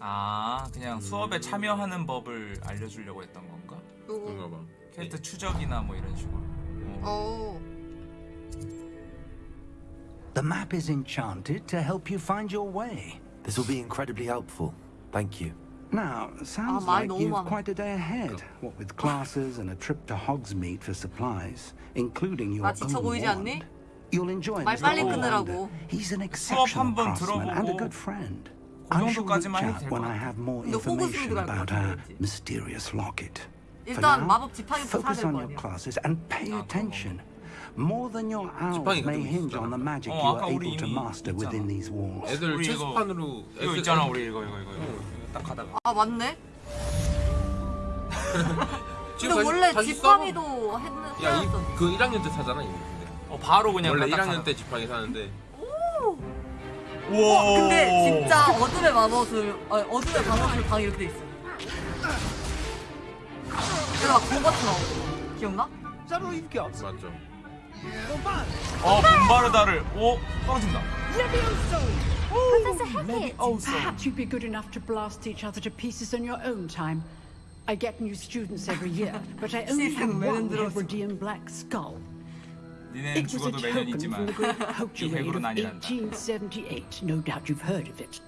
아, 그냥 수업에 참여하는 법을 알려주려고 했던 건가? 그런가 봐. 캐릭터 추적이나 뭐 이런 식으로. 어. 오 The map is enchanted to help you find your way. This will be incredibly helpful. Thank you. Now, sounds 아, 말이 like 너무 you've 많아. quite a day ahead. What with classes and a trip to Hogsmeade for supplies, including your 나 지쳐 own 보이지 wand. 않니? You'll enjoy 말 this 빨리 little 끊으라고. wonder. He's an 수업 exceptional 한번 craftsman and a 들어보고 good friend. 그 I shall reach 정도까지만 해도 out 될 when 것 I 같아. have more 근데 호구스미드 information 갈것 about 같아, our 왠지. mysterious locket. For 일단 now, 마법 지팡이부터 사야 focus 될 on 거 your 아니야. classes and pay 아, 그런 attention. More than your 지팡이 may hinge on the magic 어, you are able to master within these walls. 애들 체스판으로 이거 있잖아 우리 이거 이거 이거 딱 가다가 아 맞네. <laughs> 근데 다시- 원래 지팡이도 했는 야, 했었. 이, 그 1학년 때 사잖아 이거. 근데. 어 바로 그냥 원래 딱 1학년 가다가. 때 지팡이 사는데 우와 어, 근데 진짜 어둠의 마법술, 어, 어둠의 방어술 방 이렇게 돼 있어. 그래서 막 공버트 나오고. 기억나? All you've got? 맞죠. 어 bombarda를 오 떨어진다 Professor Maybe Hecat, also. perhaps you'd be good enough to blast each other to pieces in your own time. I get new students every year, but I only have one Hebridean black skull. 니넨 It was a 죽어도 매년 token from 있지만 the great <laughs> poacher 이 raid of 해부로는 아니란다 1878. No doubt you've heard of it.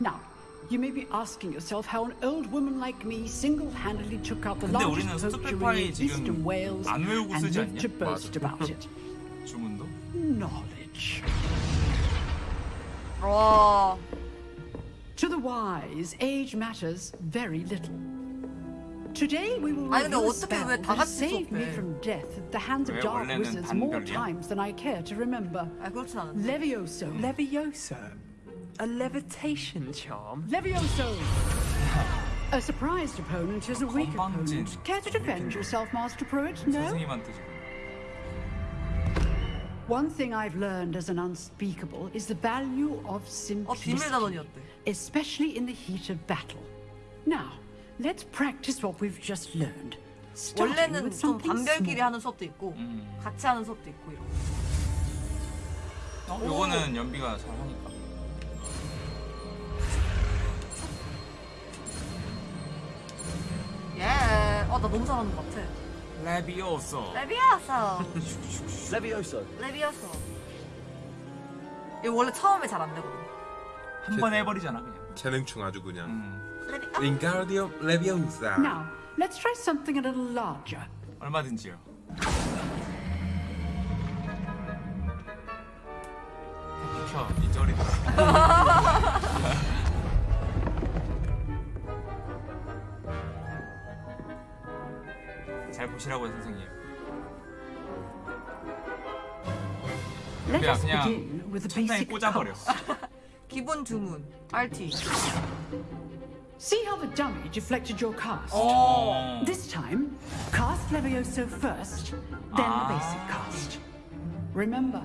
Now, you may be asking yourself how an old woman like me single-handedly took out the 근데 largest 우리는 poacher 스투페파이 raid in 지금 eastern Wales 안 외우고 and 쓰지 lived to 않냐? boast about it. 주문도 Knowledge. 와. To the wise, age matters very little. Today we will 아니, 근데 review a 어떻게 spell 왜다 that has 같이 saved me 수업해? from death at the hands of 왜 dark 원래는 wizards more 단별이야? times than I care to remember. 아 그렇진 않은데. Levioso. Levioso? A levitation charm? Levioso! A surprised opponent is a weak 건방진 opponent. Care to defend yourself, Master Pruitt? No? 선생님한테 지금 One thing I've learned as an unspeakable is the value of 어 simplicity, 비밀 단원이었대. especially in the heat of battle. Now, let's practice what we've just learned. Starting 원래는 with 좀 something 반별끼리 small. 하는 수업도 있고 같이 하는 수업도 있고 이런. 어, 요거는 연비가 잘 하니까 예. 어나 너무 잘하는 것 같아. 레비오소 레비아서. Levioso. 레비아서. 이거 원래 처음에 잘 안 되거든. 한 번 해버리잖아 그냥 재능충 아주 그냥. 음. 링가르디오 레비오사. Now, let's try something a little larger. 얼마든지요 비켜 이 쩌리 <laughs> 잘 보시라고요 선생님 Let 그냥 us 그냥 begin with the 천장에 basic 꽂아버려 <laughs> 기본 주문. RT. See how the dummy deflected your cast? Oh. This time, cast Levioso first, then Ah. the basic cast. Remember,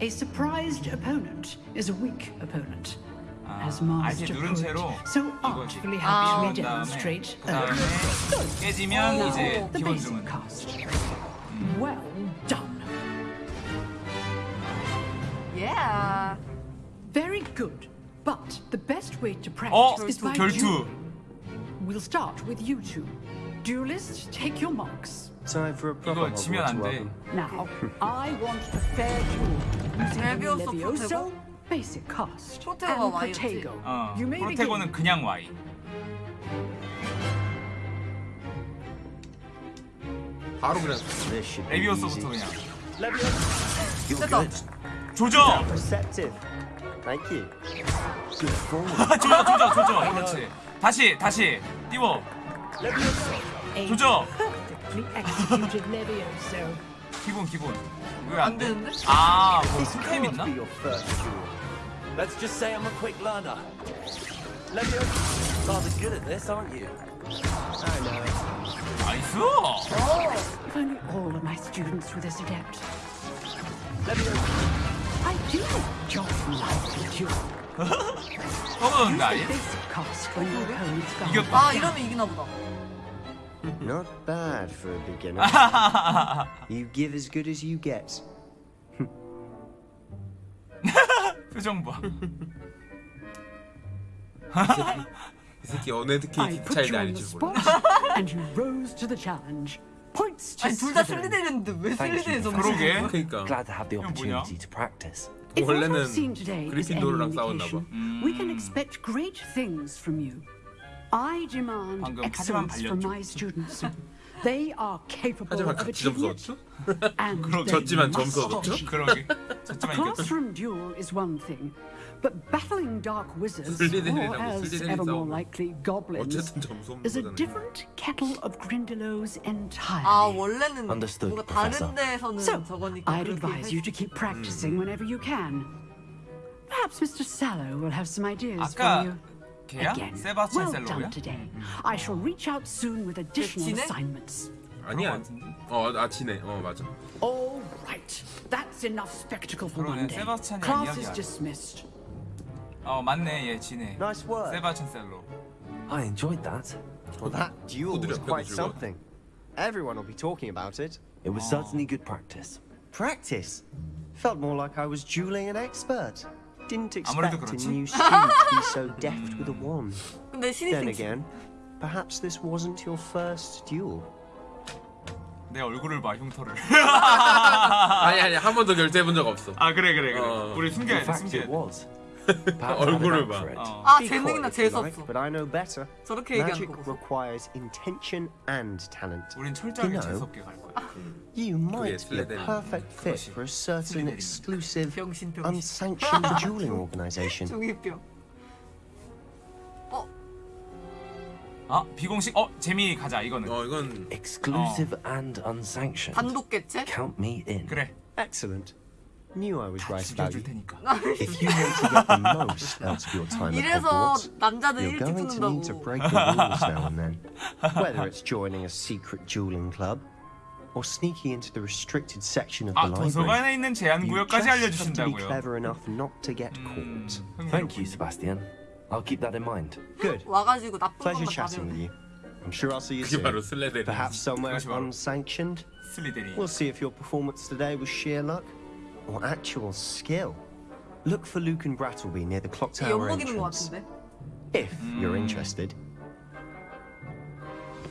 a surprised opponent is a weak opponent. As 알지 Master 누른 Pruitt 채로 so 이거지 artfully 아, helped me 그 다음에 demonstrate 그 다음에 earlier. 깨지면 Now, 이제 the 기본 basic 주문 cast. Well done. Yeah. Very good. But the best way to 어? practice is by 결투 duel. We'll start with you two. Duelists, take your marks. Time for a proper 이거 지면 안 돼. Hogwarts welcome. Now, I want a fair duel. Using Levioso, Levioso, basic cast, 프로테고가 and Y였지. 어 프로테고는. 그냥 Y 바로 그냥 easy. 그냥 됐다. good. 조져 form. 조져 조져 조져 그렇지 다시 다시 띄워 조져. 기본 기본 왜 안 돼? 되는데? 아, 뭐 can't 있나? Let's just say I'm a quick learner. Levioso, rather good at this, aren't you? I know. 나이스! If only all of my students were this adept. Levioso. I do just like the duel. 떠보는데 아예? Basic cast when your opponent's gone. 이겼다. 아 이러면 이기나 보다. Not bad for a beginner. <laughs> you give as good as you get. <laughs> 표정 봐. 이 새끼 어느 특히 put 차이도 줄 몰라. spot, and you rose to the challenge. Points to 아니 둘다 Slytherin. 슬리데리인데 왜. 슬리데리에서 그러게. 그러니까 Glad to have the 이건 뭐냐? opportunity to practice. 원래는 그리핀도르랑 싸웠나 봐. we can expect great things from you. I demand excellence from my students. They are capable 하지만 of 같이 achieving 점수 it, 얻죠? <laughs> and 그럼 they 졌지만 must 점수 얻었죠? achieve. 그러게. A 졌지만 이겼다. classroom duel is one thing, But battling dark wizards, 슬리데린이라고 or as 슬리데린 ever more 싸우고. likely goblins, 어쨌든 점수 없는 is a 거잖아요. different kettle of Grindylows entirely. 아 원래는 Understood, 뭔가 Professor. 다른 데에서는 So, 저거니까 I'd 그렇게 advise you to keep practicing whenever you can. Perhaps Mr. Sallow will have some ideas 아까 for you. 걔야? Again, 세바스찬 well 셀로야? done today. I shall reach out soon with additional 지네? assignments. 아니야. 어아 지네. 어 맞아. All right, that's enough spectacle for 그러네, one day. 세바스찬이랑 Class is 이야기하네. dismissed. 어 맞네 얘 지네. Nice work. 세바스찬 셀로. I enjoyed that. Well, that duel was 후드려 quite 펴고 something. Everyone will be talking about it. It was certainly good practice. Practice? Felt more like I was dueling an expert. Didn't 아무래도 expect a new student to be so deft with a wand. Then again, perhaps this wasn't your first duel. 내 얼굴을 봐 흉터를. 아니 아니 한 번도 결제해 본 적 없어. 아 그래 그래 그래. 어. 우리 숨겨야 돼 숨겨야 돼. was. Perhaps I had a 얼굴을 knack 봐. for it. 어. 아 Be 재능이나 coy if you 재수 like, 없어 but I know better. 저렇게 얘기하는 Magic 거 requires intention and talent. 우린 철저하게 You know, 재수 없게 갈 거야. You might be a 슬리데린. perfect fit for a certain 슬리데린. exclusive, 병신 병신 unsanctioned <laughs> dueling organization. 중이병 아 비공식 어 재미 가자 이거는. 어 이건 Exclusive and unsanctioned. 단독 개체? Count me in. 그래. Excellent. Knew I was 다 right about 죽여줄 you. 테니까. <laughs> If you want to get the most out of your time at 이래서 Hogwarts, 남자들 you're 일찍 going to need to 죽는다고 break the rules <laughs> now and then. Whether it's joining a secret dueling club or sneaking into the restricted section of the 아 library. 도서관에 있는 제한 You 구역까지 just have to be 알려주신다고요. clever enough not to get 음, caught. Thank you, Sebastian. I'll keep that in mind. Good. 와가지고 <laughs> 나쁜 Pleasure 것만 다 chatting with 배우네 you. I'm sure I'll see you 그게 바로 soon. 슬레데린. Perhaps somewhere 그것이 바로 unsanctioned. 슬리데린. We'll see if your performance today was sheer luck or actual skill. Look for Luke and Brattleby near the clock tower 엿먹이는 것 entrance. 같은데 If you're interested.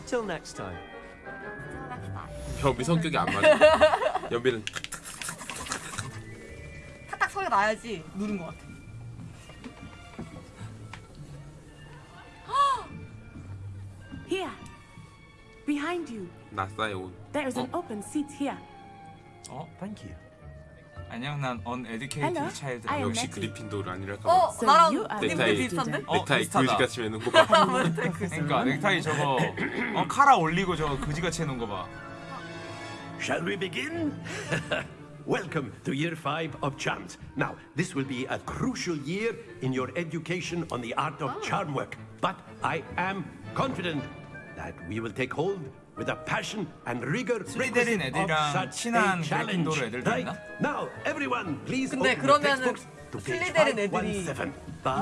Till next time. 연비 성격이 안 맞아. 연비는 탁탁 소리가 나야지 누른 것 같아 <gasps> Here. Behind you. 낯싸요. There is an open seat here. 어 Thank you. 안녕 난 uneducated Hello, child. I am 역시 Nettie. 그리핀도르 아니랄까. 어 So 나랑 you are 님들 넥타이. 비슷한데? 어, 넥타이 비슷하다. 그지같이 매는 거 봐. 그러니까 <laughs> 넥타이 저거 <laughs> 어 카라 올리고 저거 그지같이 해놓은 거 봐. Shall we begin? <laughs> Welcome to year five of charms. Now, this will be a crucial year in your education on the art of charm work. But I am confident that we will take hold with a passion and rigor of 애들이랑 such 친한 a challenge. 그리핀도르 애들도? 있나? Now, everyone, please 근데 그러면은 슬리데린 애들이 517.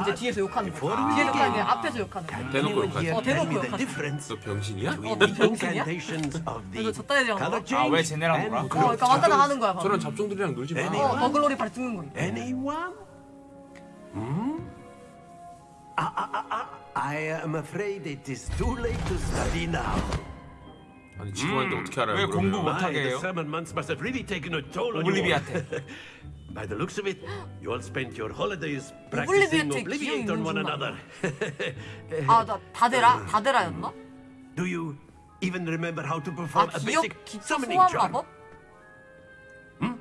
이제 뒤에서 욕하는 we 뒤에서 욕하는 게 앞에서 욕하는 Can 대놓고 here 어, 대놓고 difference 너 병신이야? the 병신이야? 저딴 애들이랑 color 놀아? change 아, 왜 쟤네랑 놀아? 어 그러니까 왔다 나 하는 거야 저런 잡종들이랑 놀지 마. 어 더글로리 발이 찍는 거야 Anyone? Hmm? Ah, ah, ah, ah. I am afraid it is too late to study now. 아니 지금 하는데 어떻게 알아요? 왜 그러면? 공부 못하게 My, the 해요? summer months must have really taken a toll on you. all. 오블리비아테. <laughs> By the looks of it, you all spent your holidays practicing 오블리비아테 Obliviate 기억이 on 있는 one 줄 another. 아나 다데라? <laughs> 다데라였나? Do you even remember how to 아 perform a 기억 basic 기초 summoning 소환 charm? 마법? <laughs>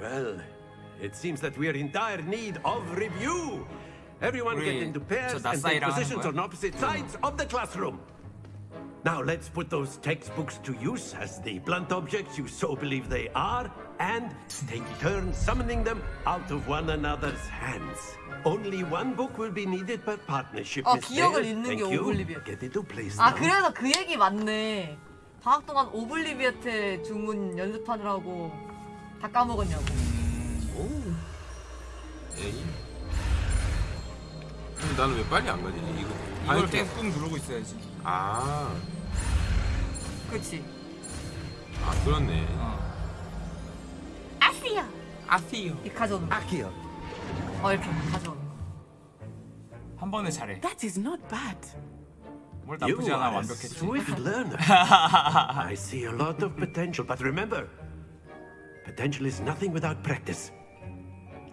Well, it seems that we are in dire need of review. Everyone get 우리 into pairs 저 and take 낯사이랑 하는 positions 거야? on opposite sides of the classroom. Now let's put those textbooks to use as the blunt objects you so believe they are, and take turns summoning them out of one another's hands. Only one book will be needed per partnership. 어 Miss 기억을 Dale. 잊는 게 Thank you. 오블리비아 Get into place 아 now. 그래서 그 얘기 맞네 방학 동안 오블리비아테 주문 연습하느라고 다 까먹었냐고 에이. 근데 나는 왜 빨리 안 가지? 이거 이걸 아니, 계속 꾹 누르고 있어야지. 아, 그치 아 그렇네. 어. 아시야 아시요. 이렇게 가져오는 거 Akio. 어 이렇게 가져오는 거한 번에 잘해. That is not bad. 뭘 나쁘지 않아 완벽했지. swift learner. I see a lot of potential, but remember, potential is nothing without practice.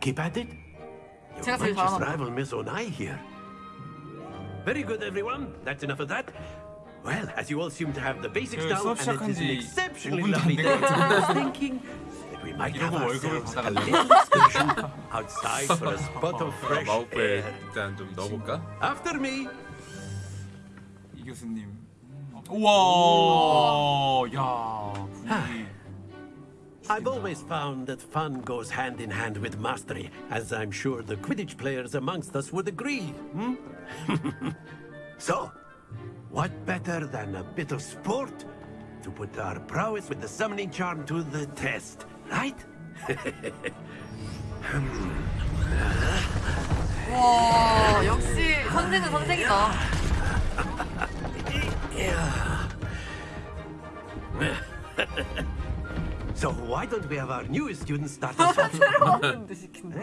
Keep at it. You 제가 제일 might just 잘하나 봐. rival Miss Onai here. Very good, everyone. That's enough of that. Well, as you all seem to have the basics 그 down, 수업 and it is an 시작한 지 exceptionally 5분도 안 lovely 된 day, 것 같은데. I was thinking We might 이러고 have 월급을 ourselves a 받아갈래? little station outside for a spot of fresh 마우프에 air. 일단 좀 넣어볼까? After me. 이 교수님. 우와, 야 분위기. I've always found that fun goes hand in hand with mastery, as I'm sure the Quidditch players amongst us would agree. Hmm? <laughs> so, what better than a bit of sport to put our prowess with the summoning charm to the test, right? 와 역시 선생은 선생이다. <laughs> so why don't we have our newest students start us off? 새로운 데 시킨다.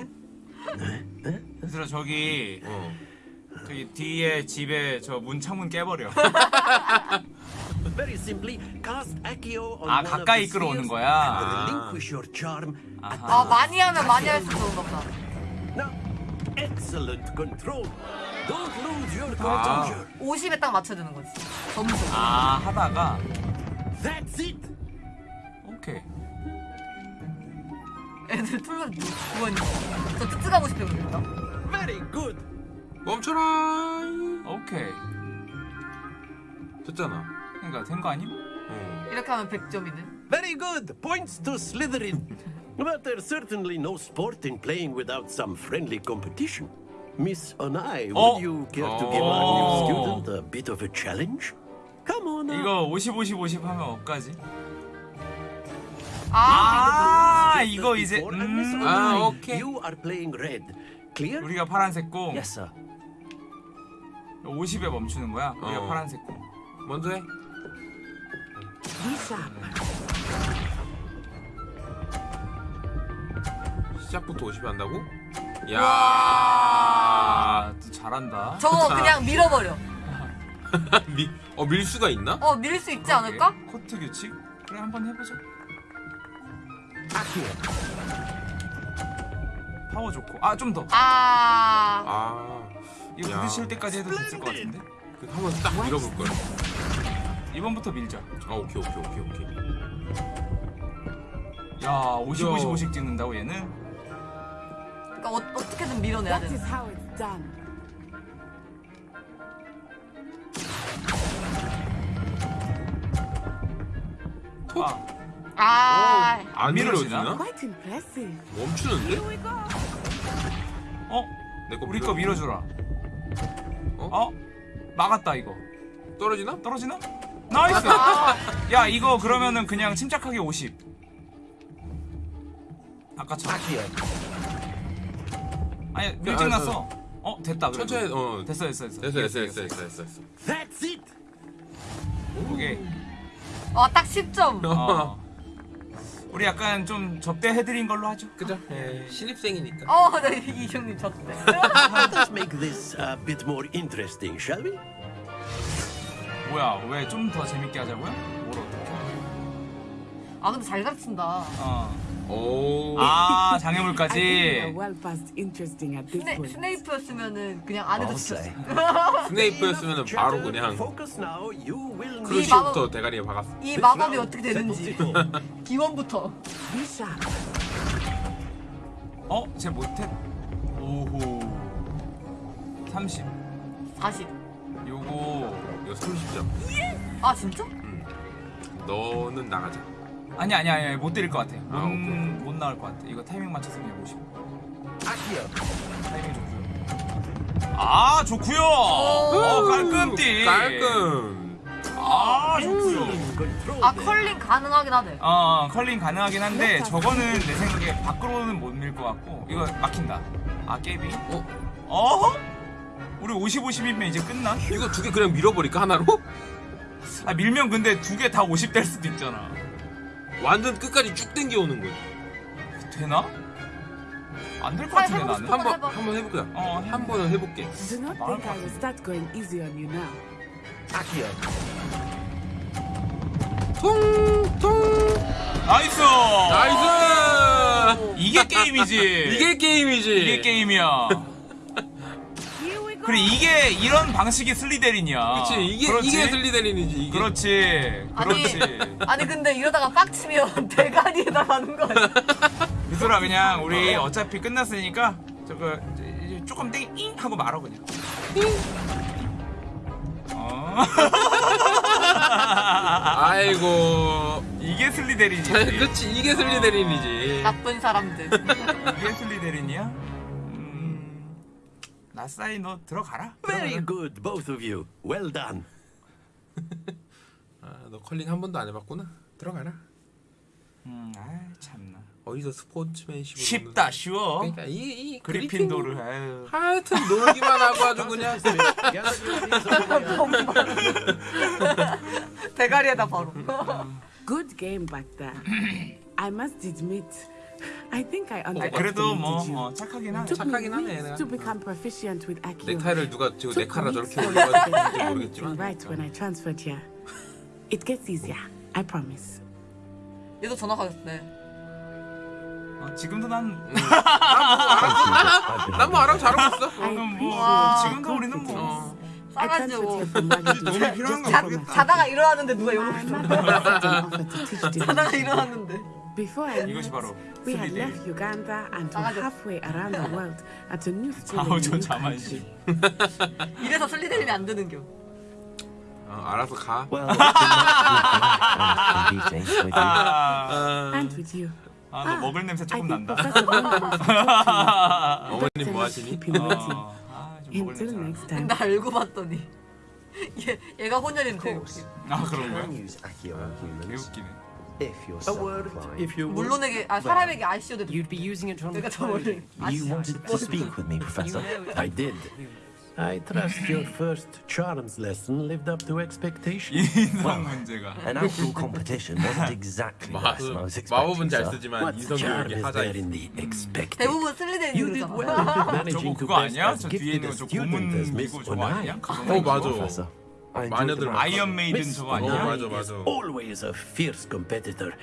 얘들아 저기 저기 뒤에 집에 저 문 창문 깨버려. Very simply, cast Accio on 아, 가까이 the 끌어오는 거야? at 아 많이 하면 많이 할수록 좋은가 보다. Now, excellent control. Don't lose your 아. composure. 50에 딱 맞춰야 되는 거지. 점수. 아 하다가 That's it. 오케이. 애들 툴로 구원이. 저 특특하고 싶어 그랬다. Very good. 멈춰라. 오케이. 됐잖아. 그러니까 된 거 아님? 이렇게 하면 100점이네. Very good. Points to Slytherin. but there's certainly no sport in playing without some friendly competition. Miss Onai, would Oh. you care to give our new Oh. student a bit of a challenge? Come on. now. 이거 50 50 50 하면 어까지? 아, 아 이거 이제 음. 아 오케이. You are playing red. Clear? 우리가 파란색 공. Yes, sir. 50에 멈추는 거야. 우리가 어. 파란색 공. 먼저 해. 시작부터 50 한다고? 야. 아, 또 잘한다. 저거 그냥 밀어버려. <laughs> 미, 어, 밀 수가 있나? 어 밀 수 있지 않을까? 코트 규칙? 그래 한번 해보자. 파워 좋고. 아 좀 더. 아. 아. 이거 야. 부딪힐 때까지 해도 됐을 것 같은데. 그 한번 딱 밀어볼 걸. 이번부터 밀자. 아 오케이 오케이 오케이 오케이. 야 50 야. 50 50 찍는다고 얘는? 그러니까 어, 어떻게든 밀어내야 돼. done. 아, 아. 안 밀어지나? 멈추는데? 어? 내거 우리 거 밀어주라. 어? 막았다 이거. 떨어지나? 떨어지나? nice. <laughs> 야 이거 그러면은 그냥 침착하게 50. 아까처럼. 아니 일찍 아, 났어. 어 됐다. 그래도. 천천히 어 됐어 됐어 됐어. 됐어 됐어 됐어 됐어 됐어 됐어. That's it. 오케이. 와딱 10점. 어. <laughs> 우리 약간 좀 접대해드린 걸로 하죠. 그죠? 예, 신입생이니까. 어, 네, 이 형님 졌대. Let's make this a bit more interesting, shall we? 뭐야 왜 좀 더 재밌게 하자고요? 아 근데 잘 가르친다. 어. 오. 아 장애물까지. 스네. 스네이프였으면은 그냥 안 해도 say. 스네이프였으면 바로 그냥. 크루시부터 대가리에 박았어. 이 마법이 어떻게 되는지. <laughs> 기원부터. 어? 쟤 못해? 오호. 30. 40. 요거 이거 30점. 아 진짜? 너는 나가자. 아니 아니 아니 못 때릴 것 같아. 못, 아, 오케이. 못 나올 것 같아. 이거 타이밍 맞춰서 그냥 50. 타이밍 좋고요. 아 좋고요. 어 깔끔띠. 깔끔. 아 좋고요. 아 컬링 가능하긴 하네. 어 컬링 가능하긴 한데 저거는 내 생각에 밖으로는 못 밀 것 같고 이거 막힌다. 아 깨비. 어? 어? 우리 50 50이면 이제 끝나? 이거 두 개 그냥 밀어버릴까 하나로? 아 밀면 근데 두 개 다 50 될 수도 있잖아. 완전 끝까지 쭉 당겨오는 거지. 되나? 안 될것 같은데 나는. 한번 한번 해볼까? 어, 한 번은 해볼게. Do not think I will start going easy on you now. Nice! Nice! 이게 게임이지. <laughs> 이게 게임이지. 이게 게임이야. 그래 이게 이런 방식이 슬리데린이야. 그치 이게 그렇지? 이게 슬리데린이지 이게. 그렇지. 아니 그렇지. 아니 근데 이러다가 빡치면 <laughs> 대가리에다 가는 거 아니야? 유솔아 그냥 우리 어차피 끝났으니까 저거 조금 땡잉 하고 말어 그냥. 어. <laughs> 아이고. 이게 슬리데린이지. 그렇지 이게 슬리데린이지. 나쁜 사람들. 이게 슬리데린이야? 음. 나사이 너 들어가라. Very good, both of you. Well done. <laughs> 아너 컬링 한 번도 안 해봤구나. 들어가라. 음, 아 참나. 어디서 스포츠맨십으로 쉽다 쉬워. 그러니까 이, 이 그리핀도르 아유. 하여튼 놀기만 하고 아주 그냥 <laughs> 대가리에다 바로. Good game back there. <clears throat> I must admit, I think I 그래도 underestimated 뭐 you. 어, 착하긴 하네. Took me 착하긴 하네, 얘가. to become proficient with Accio. 넥타이를 누가 저 Took 넥타이라 weeks 저렇게 for me to 올려가지고 get 있는지 everything 모르겠지만 right when I transferred here. It gets easier. I promise. 얘도 전화 가겠네. 어, 지금도 난. 난뭐 알아서 잘하고 있어. 너는 뭐 와. 지금도 우리는 뭐. I transferred here from 도움이 필요한 거 자, 모르겠다. 자다가 일어났는데 누가 to teach 자다가. 일어났는데. Before I knew 이것이 바로 we had left Uganda and were halfway around the world at a new school in a 아우전 new country. 자만심. 이래서 슬리데린이 안 되는겨. 어, 알아서 가. Well. 아, And with you. 아, 너 먹을 냄새 조금 난다. 어머님 뭐 하시니? 어, 아, 좀 먹을 냄새. 근데 알고 봤더니 얘 얘가 혼혈인데. 아 그런 거야? Can use Accio on humans 개웃기네. If you're A so word, inclined. if you would. 물론에게 아 사람에게 아시오도 You'd be using it on 내가 the 저 원래 clothing. You wanted to speak with me, Professor. I did. I trust your first charms lesson lived up to expectation. 인성 문제가. An actual competition wasn't exactly the 마, lesson I was 마법은 expecting, 잘 sir. 쓰지만 What 이성이 charm 이렇게 is 하자 there in the expected? 대부분 슬리데린이 You did 그러잖아. well in 저거 managing to 그거 best 아니야? as 저 뒤에 gifted 있는 a 거저 student 고문 as Miss 기구 저거 Onai. 아니야? 어 맞아. Professor, I enjoyed 마녀들 아이언 메이든 저거 어 아니야? 맞아 맞아. always a fierce competitor.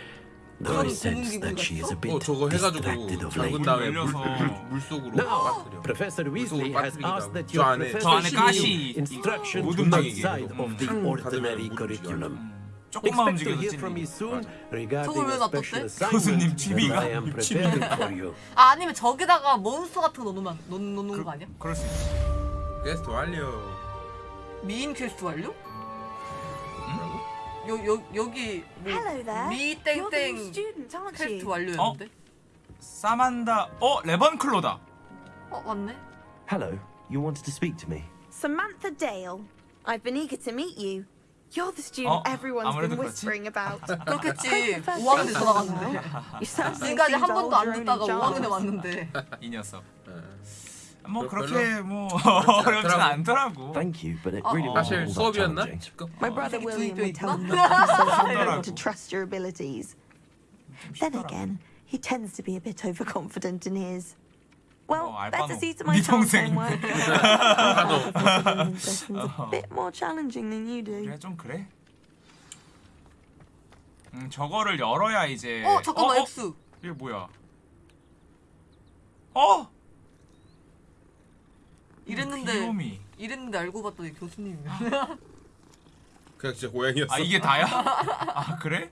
Though I sense that she is a 어 bit 저거 해가지고 distracted of late. 다음에 물, 올려서. 물, 물 속으로 Now. Professor Weasley 물속으로 has asked that 저 your professor give instruction outside of the 음. ordinary curriculum. 조금만 Expect to 움직여도 hear from me 찔리. soon regarding 저걸 왜 놔뒀대? 교수님 you. 아 아니면 저기다가 몬스터 같은 거 넣으면 넣, 넣는 거 아니야? 그럴 수 있어. 퀘스트 완료. 메인 퀘스트 완료? 여, 여, 여기 뭐 Hello there. 미 You're the new 땡땡 student, aren't 퀘스트? 완료였는데? 사만다. 어 레번클로다. 어 맞네. Hello, you wanted to speak to me. Samantha Dale. I've been eager to meet you. You're the student 어, everyone's been 그렇지. whispering about. 그렇겠지. 5학년에 전화 갔는데. 지금까지 한 번도 안 듣다가 in 5학년에 charge. 왔는데. 이 녀석. 뭐 별로? 그렇게 뭐 그렇지 <laughs> 어렵진 않더라고. 않더라고. Thank you, but it Oh. really 사실 wasn't all that 수업이었나? challenging. My brother 되게 William 주입돼 would tell 있나? me not to be so hard 하더라고. to <laughs> trust your abilities. Then again, he tends to be a bit overconfident in his. Well, 어, better 알바노. see to <laughs> my 네 동생. homework. I find sessions a bit more challenging than you do. 그래 좀 그래. 음 저거를 열어야 이제. 어 잠깐만 X. 이게 뭐야? 어? 이랬는데 귀요미. 이랬는데 알고 봤더니 교수님이야. <laughs> 그냥 진짜 고양이였어. 아 이게 다야? 아 그래?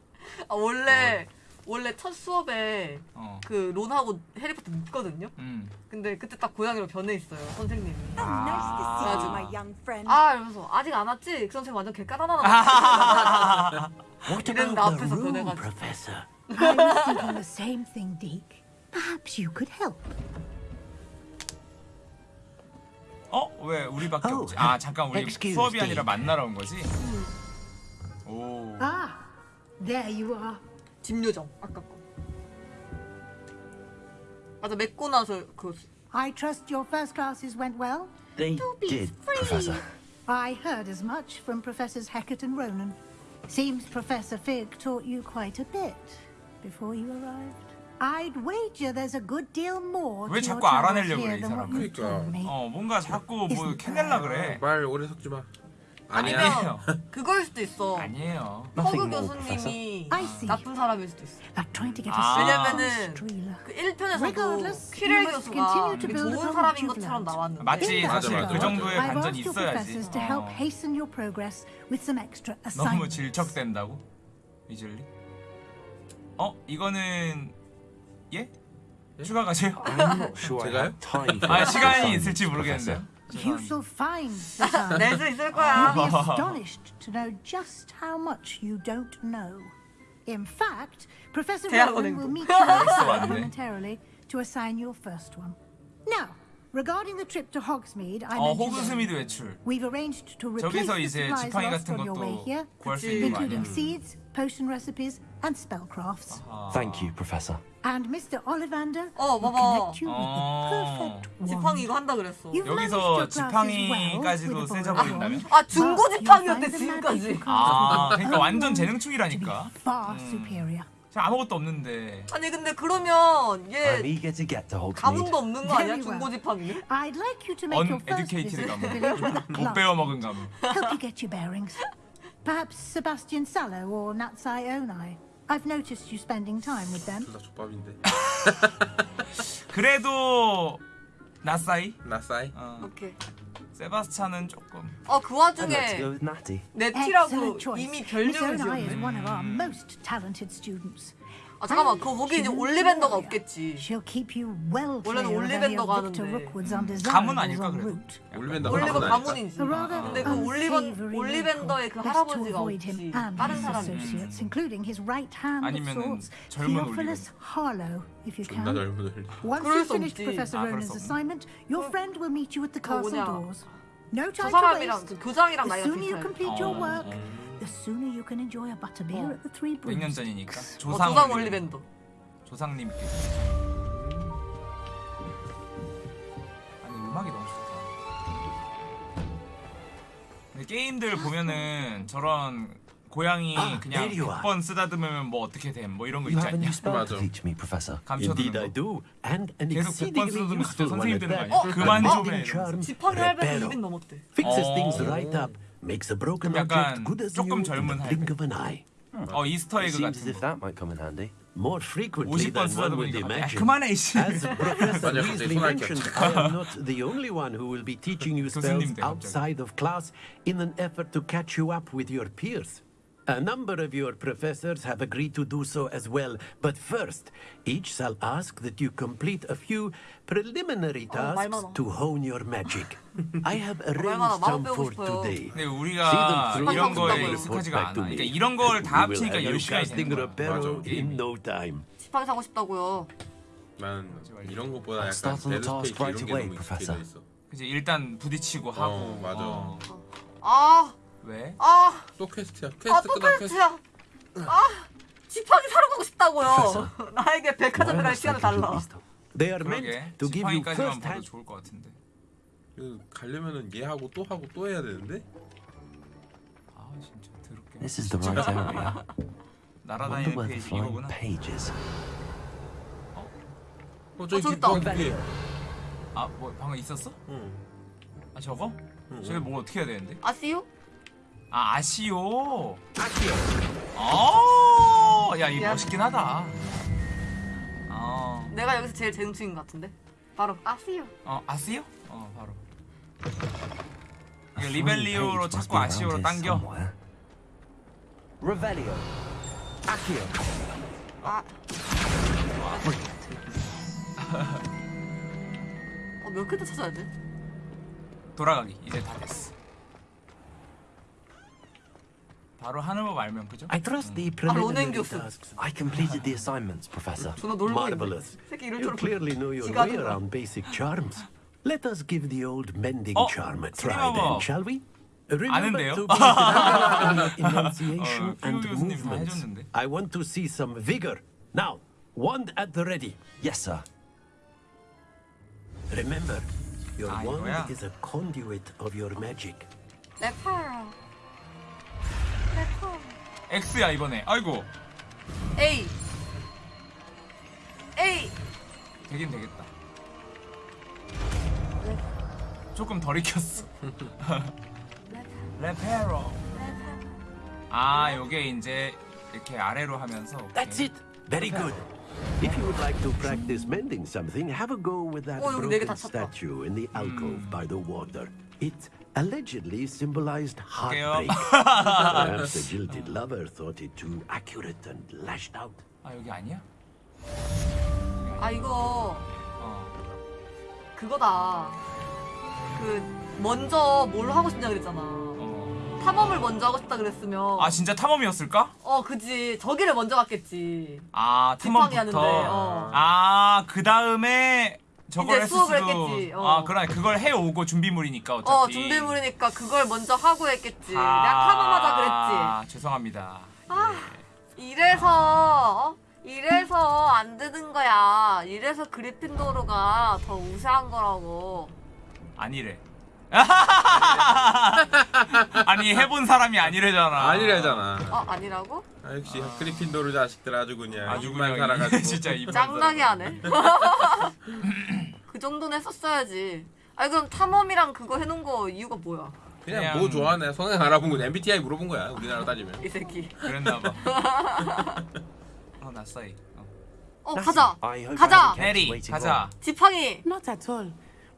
아 원래 원래 첫 수업에 어. 그 론하고 해리포터 묻거든요. 음. 근데 그때 딱 고양이로 변해 있어요 선생님이. 그래가지고 young friend. 아 이러면서 아직 안 왔지? 그 선생님 완전 개 까다나다. What 이랬는데 about the 앞에서 변해가지고. Professor? I was thinking the same thing, Deke. Perhaps you could help. 어? 왜 우리밖에 Oh, 없지? 아 잠깐 우리 수업이 me. 아니라 만나러 온 거지? 오. Ah, there you are. 집 요정 아까 거. 맞아 맺고 나서 그 I trust your first classes went well. They did, Professor. I heard as much from Professors Hackett and Ronan. Seems Professor Fig taught you quite a bit before you arrived. I'd wager there's a good deal more 왜 자꾸 알아내려고 그래, 이 than what 사람은? you told me. 어 뭔가 자꾸 뭐 캐낼라 그래. 말 오래 섞지 마. 아니에요. 그거일 수도 있어. 아니에요. 허그 교수님이 I see. 나쁜 사람일 수도 있어. Like trying to get 아. a 왜냐면은. 그 1편에서도 Regardless, 퀴렐 교수가 되게 좋은 사람인 것처럼. 나왔는데 맞지 사실 맞아, 그 맞아. 정도의 I've 반전이 있어야지. 어. 너무. 질척된다고? 위즐리? 어 이거는 예? 추가 가세요? I'm not sure I 제가요? have time for 아 extra 시간이 assignments, 있을지 모르겠는데요. You shall find this out. <laughs> 낼 수 있을 거야. You'll <laughs> be astonished to know just how much you don't know. In fact, Professor 대학 Rowan 은행도. will meet you 왔네. momentarily <laughs> to assign your first one. Now, regarding the trip to Hogsmeade, I 어 mentioned 호그스미드 earlier, 외출. we've arranged to replace 저기서 the 이제 supplies 지팡이 lost 같은 on your way 것도 here, 구할 수 있는 거 including 아니야? seeds, potion recipes, and spellcrafts. Thank you, Professor. And Mr. Ollivander 어, will 봐봐. connect you with the 어. 지팡이 이거 한다 그랬어. 여기서 지팡이까지도 세져 borrowed 아 중고 지팡이였대 지금까지. 아 그러니까 완전 재능충이라니까. superior. 제가 아무것도 없는데. 아니 근데 그러면 얘. 가문도 없는 거 아니야. 중고 지팡이는? I'd like you to make your first visit 못 club. 배워 먹은 가문. Help you get your bearings. Perhaps Sebastian Sallow or Natsai Onai. I've noticed you spending time with them. 둘다 족밥인데. <laughs> 그래도 나사이? 나사이? 어. 오케이. 세바스찬은 조금. 어그 I'd like to 와중에 go with Natty. 네티라고 Excellent choice. 이미 Miss 별명을 Onai is 지었네. one of our most talented students. 아 잠깐만 그 거기 이제 she's 올리벤더가. 없겠지. 원래는 올리벤더가 하는데. 가문 아닐까 그래도. 올리벤더 올리버 가문? 가문이지. 근데 그 올리버 올리벤더의 그 할아버지가 없지. 다른 사람이. 아니면은 젊은 you 존나 can. 젊은 올리. Once 그럴 you've 수 finished 없지. Professor 아, 그럴 Ronan's 수 없네. assignment, your friend will meet you at the castle 뭐냐. doors. No 저 time to 사람이랑 waste. 그 교장이랑 나이가 비슷해. 어, the sooner you can enjoy a butterbeer at the Three 100년 Brews. 전이니까. 어, 조상, 조상 올리벤더. 올리벤더. 조상님께. 아니 음악이 너무 좋다. 근데 게임들 보면은 저런 고양이 Ah, 그냥. 100번 쓰다듬으면 뭐 어떻게 됨? 뭐 이런 거 있지 않냐? 맞아. teach me, Professor. Indeed, 감춰두는 I 거. do, and an 계속 100번 exceedingly 쓰다듬으면 one 선생님 되는 거. 아니야? 그만 좀 해. 지팡이 reparo. 200 넘었대. Fixes things 어. right up, makes a broken 그럼 약간 object good as 조금 new in 젊은 the blink of an eye. 어 이스터 에그 Seems as 같은 if 거. that might come in handy. More frequently 50번 than one would 쓰다듬으니까 야, imagine. 그만해 이씨. As Professor <laughs> 맞아, 갑자기 Weasley 손할 게 mentioned, 없지. <laughs> I am not the only one who will be teaching you spells 교수님 돼, 갑자기. outside of class in an effort to catch you up with your peers. A number of your professors have agreed to do so as well, but first, each shall ask that you complete a few preliminary 어, 말 tasks 많아. to hone your magic. I have arranged some for today. 근데 우리가 through 이런 거에 익숙하지가 back 않아. to me. 그러니까 이런 걸 다 합치니까 have you 10시간이 casting 되는 거야. reparo 맞아, in no time. 지팡이 사고 싶다고요. 난 이런 것보다 약간 Start on the 데드 task 스페이스 right 이런 게 away, 너무 Professor. 익숙해져 있어. 그치 일단 부딪히고 하고. 어, 맞아. 어. 아, 왜? 아, 또 퀘스트야. 아, 퀘스트 또 끝나 퀘스트. 퀘스트야. 아, 지팡이 사러 가고 싶다고요. <laughs> 나에게 백화점 Why 갈 시간을 달라. They are meant to give you first hand 좋을 것 같은데. 그 가려면은 얘 하고 또 하고 또 해야 되는데. 아 진짜 더럽게. This is the right area. <laughs> 날아다니는 페이지 flying 이거구나. page is. 어 저기 저기 있다. 그게. 아뭐 방금 있었어? 응. 아 저거? 응, 저게 뭐 어떻게 해야 되는데? 아시오? 아 아시오. Accio. 아, 야 이거 야. 멋있긴 하다. 어, 내가 여기서 제일 재능충인 것 같은데. 바로 아시오. 어 아시오? 어 바로. 이거 리벨리오로 찾고 아시오로 당겨. Revelio. Accio. 아. 어, 몇 개 더 찾아야 돼? 돌아가기 이제 다 됐어. 바로 하는 법 알면 그죠? I trust the 아, 로넨 preliminary 교수. tasks. I completed the assignments, Professor. 존나 놀고 있네. Marvelous. 새끼 이럴 You 줄 clearly know your 지가 way 들어. around basic charms. Let us give the old mending 어, charm a 스님 try 한번 then, shall we? Remember 아는데요? to be careful in your enunciation 어, and 피부 교수님 다 movements. 해줬는데. I want to see some vigor. Now, wand at the ready. Yes, sir. Remember, your 아, wand 이거야? is a conduit of your magic. 레파. X야 이번에. 아이고 A. A. 되긴 되겠다. 조금 덜 익혔어. 레페로. 아, 요게 이제 이렇게 아래로 하면서. That's it. Very good. If you would like to practice mending something, have a go with that Oh, broken statue in the alcove by the water. It allegedly symbolized heartbreak. Perhaps the jilted lover thought it too accurate and lashed out. 아, 여기 아니야? 아 이거 어. 그거다. 그 먼저 뭘 하고 싶냐 그랬잖아. 탐험을 먼저 하고 싶다 그랬으면 어. 아, 진짜 탐험이었을까? 어 그지 저기를 먼저 갔겠지. 아, 탐험부터. 하는데, 어. 아, 그 다음에 저걸 이제 수업을 수도. 했겠지, 어. 아, 그러네. 그걸 해오고 준비물이니까 어차피. 어 준비물이니까 그걸 먼저 하고 했겠지. 내가 탐험하자 그랬지. 아, 죄송합니다. 아 이래서 어? 이래서 안 되는 거야. 이래서 그리핀도르가 더 우세한 거라고. 아니래. <laughs> 아니 해본 사람이 아니래잖아. 아니래잖아. 어 아니라고? 아, 역시 그리핀도르 자식들 아주 그냥 아주 그냥 살아가지고 <laughs> 진짜 짱나게 하네. <laughs> 그 정도는 했었어야지. 아니 그럼 탐험이랑 그거 해놓은 거 이유가 뭐야? 그냥, 그냥- 뭐 좋아하네 성향 알아본 거 MBTI 물어본 거야 우리나라 따지면 이 새끼. 그랬나 봐. 어, 나싸이. 어. 어 가자. 가자. 해리, 가자. 지팡이. Not at all.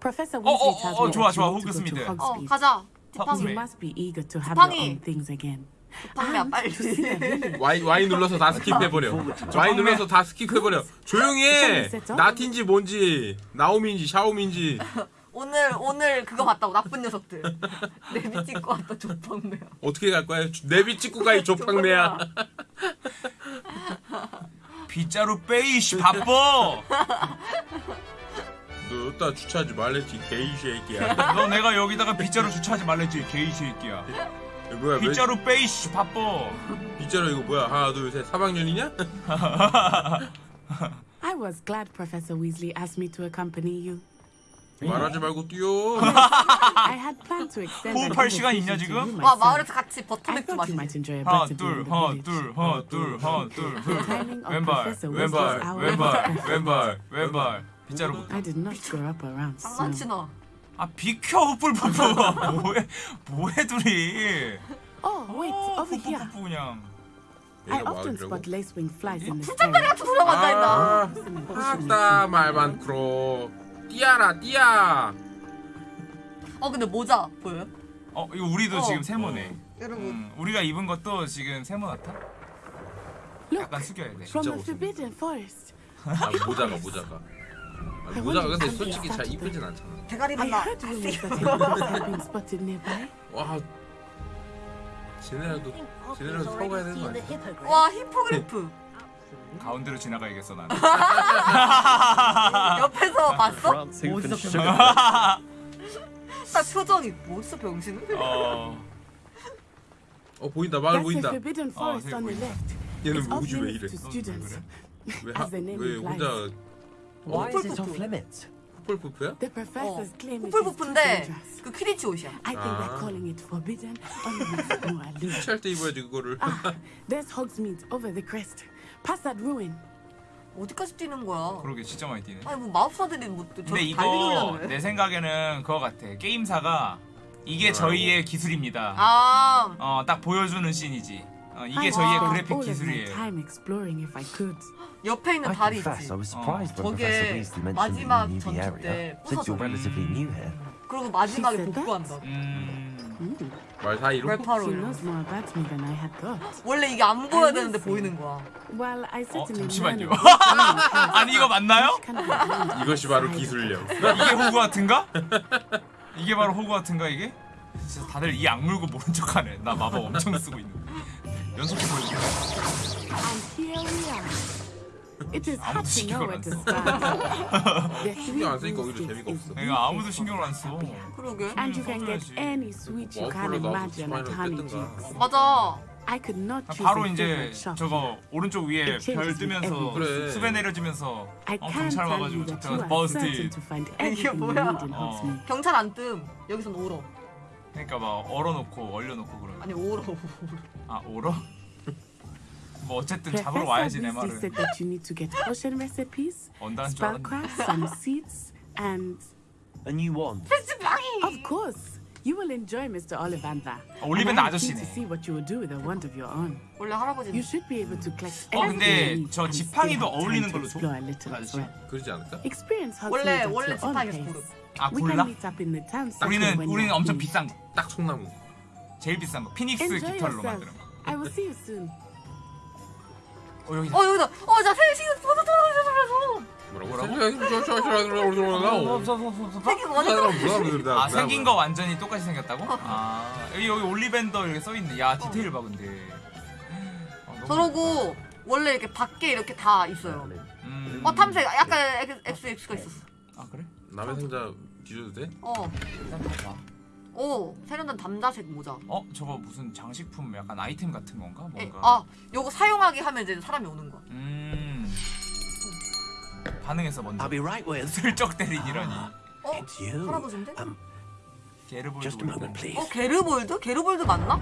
Professor 어, Weasley 어, tells 어, me 좋아, 좋아. 호그 스미드. to 어. 가자. 어, 지팡이. You must be eager to have 지팡이. your own things again. 지팡이야 빨리. Y, Y 눌러서 다 skip해 버려 Y 눌러서 다 skip해 버려 조용히 해 나틴지 뭔지 나오미인지 샤오미인지 <laughs> 오늘 오늘 그거 봤다고 나쁜 녀석들. <laughs> 내비 찍고 왔다 조팡매야. 어떻게 갈 거야 내비 찍고 가이 <laughs> 조팡매야 빗자루 빼이씨 바빠. 너 여기다 주차하지 말랬지 게이 새끼야 너 내가 여기다가 빗자루 주차하지 말랬지 개이 새끼야. 이거 뭐야 왜- 빗자루 빼이씨 바빠. 빗자루 이거 뭐야 하나 둘셋 3학년이냐? I was glad Professor Weasley asked me to accompany you. 말하지 말고 뛰어 I had planned to extend an 호흡할 시간 있냐, to 지금? you 와 myself. 마을에서 같이 I 버터맥주 thought you 마시자. might enjoy a 하나 better 둘 in the 하나 village. 둘 하나 둘 하나 둘 The timing of 왼발 Professor 왼발 Weasley's hour 왼발 was 왼발 왼발 빗자루 I did not grow up around. 장난치나. 아 비켜 후뿔푸푸 <laughs> 뭐해 뭐해 둘이 Oh, wait, over here. 그냥 I often spot lacewing flies in this 풀장가리 area. 같은 앉아 있나? 아 아따 말 많구로 뛰어라 뛰어 어 근데 모자 보여요? 어 이거 우리도 어. 지금 세모네 여러분 음, 우리가 입은 것도 지금 세모 같아? 약간 숙여야 돼 From the Forbidden Forest. 아 모자가 모자가 아, 모자가 근데 솔직히 잘 이쁘진 않잖아 대가리 I 만나. heard rumors that Hagrid had been spotted nearby. 와 쟤네라도 쟤네라도 타고 가야 되는 거 아니야? 와 히포그리프. 가운데로 지나가야겠어 나는 옆에서 봤어? 어디서 딱 표정이 뭐였어 병신은? 어 어 보인다 마을 보인다. 얘는 뭐지 왜 이래 to students. 왜, As the name 왜 implies. 혼자 Why is it off limits? 푸풀푸프야? The professors claim it is too 후플푸프인데 dangerous. 그 퀴디치 옷이야. I think Ah. that calling it forbidden only makes it more alluring. 취할 때 입어야지 그거를 Ah, there's Hogsmeade over the crest. Past that ruin. 어디까지 뛰는 거야? 그러게 진짜 많이 뛰네 아니 뭐 마법사들이 뭐 근데 저렇게 이거 달리기를 해? 내 생각에는 그거 같아 게임사가 이게 저희의 기술입니다 아 어딱 보여주는 씬이지 어, 이게 I 저희의 그래픽 기술이에요. 옆에 있는 다리 있지. I was surprised when 저게 마지막 you knew the 전투 area, 때 부서져. 그리고 마지막에 복구한다. 음... 말 사이로? Thought. 원래 이게 안 보여야 되는데 보이는 거야. 어 잠시만요 아니 이거 맞나요? 이것이 바로 기술력 이게 호구 같은가? 이게 바로 호구 같은가 이게? 진짜 다들 이 악물고 모른 척하네 나 마법 엄청 쓰고 있는 연속해 보여줄게 And here we are. It is hard 아무도 to 신경을 안 써. 신경 안 쓰니까 오히려 재미가 없어 내가 아무도 신경을 안 써. 그러게. And you can get any sweet you can imagine at Honey Jack's. 맞아. I could not 바로 이제. 저거 오른쪽 위에 별 뜨면서 그래. 수배 내려지면서 I 어, can't 경찰 와가지고 to find 이게 뭐야? 어. 경찰 안 뜸. 여기선 오러. 그러니까 막 얼어놓고 얼려놓고 그러는 아니 오러. 아 얼어? 뭐 어쨌든 잡으러 와야지 내 said that you need to get potion recipes, 언다는 줄 spellcraft, some seeds, and A new wand. of course, You will enjoy Mr. Ollivander. 어, am keen 아저씨네. to see what you will do with a wand of your own. 원래 할아버지. You should be able to collect 어 근데 저 지팡이도 어울리는 to 걸로 줘? well. 그러지 않을까? Experience 원래 at 원래 지팡이에서 pace. 고르. 아 골라? 우리는 우리는 엄청. 비싼 거 딱 총나무. 제일 비싼 거 피닉스 Enjoy 깃털로 yourself. 만드는 거 I will see you soon. 어 여기 어 여기다. 어자 세신 버섯 떨어져서. 생긴 거 완전 아 생긴 거 완전히 똑같이 생겼다고? 아 여기 여기 올리밴더 이렇게 써있네 야 디테일 봐 근데 어, 너무 저러고 원래 이렇게 밖에 이렇게 다 있어요. 음. 어 탐색 약간 X X가 있었어. 아 그래? 남의 상자 뒤져도 돼? 어. 일단 봐봐 오 세련된 담자색 모자. 어 저거 무슨 장식품 약간 아이템 같은 건가? 에, 뭔가 아 요거 사용하기 하면 이제 사람이 오는 거야. 음 반응했어 먼저 I'll be right with. <laughs> 슬쩍 때리기라니 어. 할아버지인데? Um, 게르볼드 moment. 어 게르볼드? 게르볼드 맞나?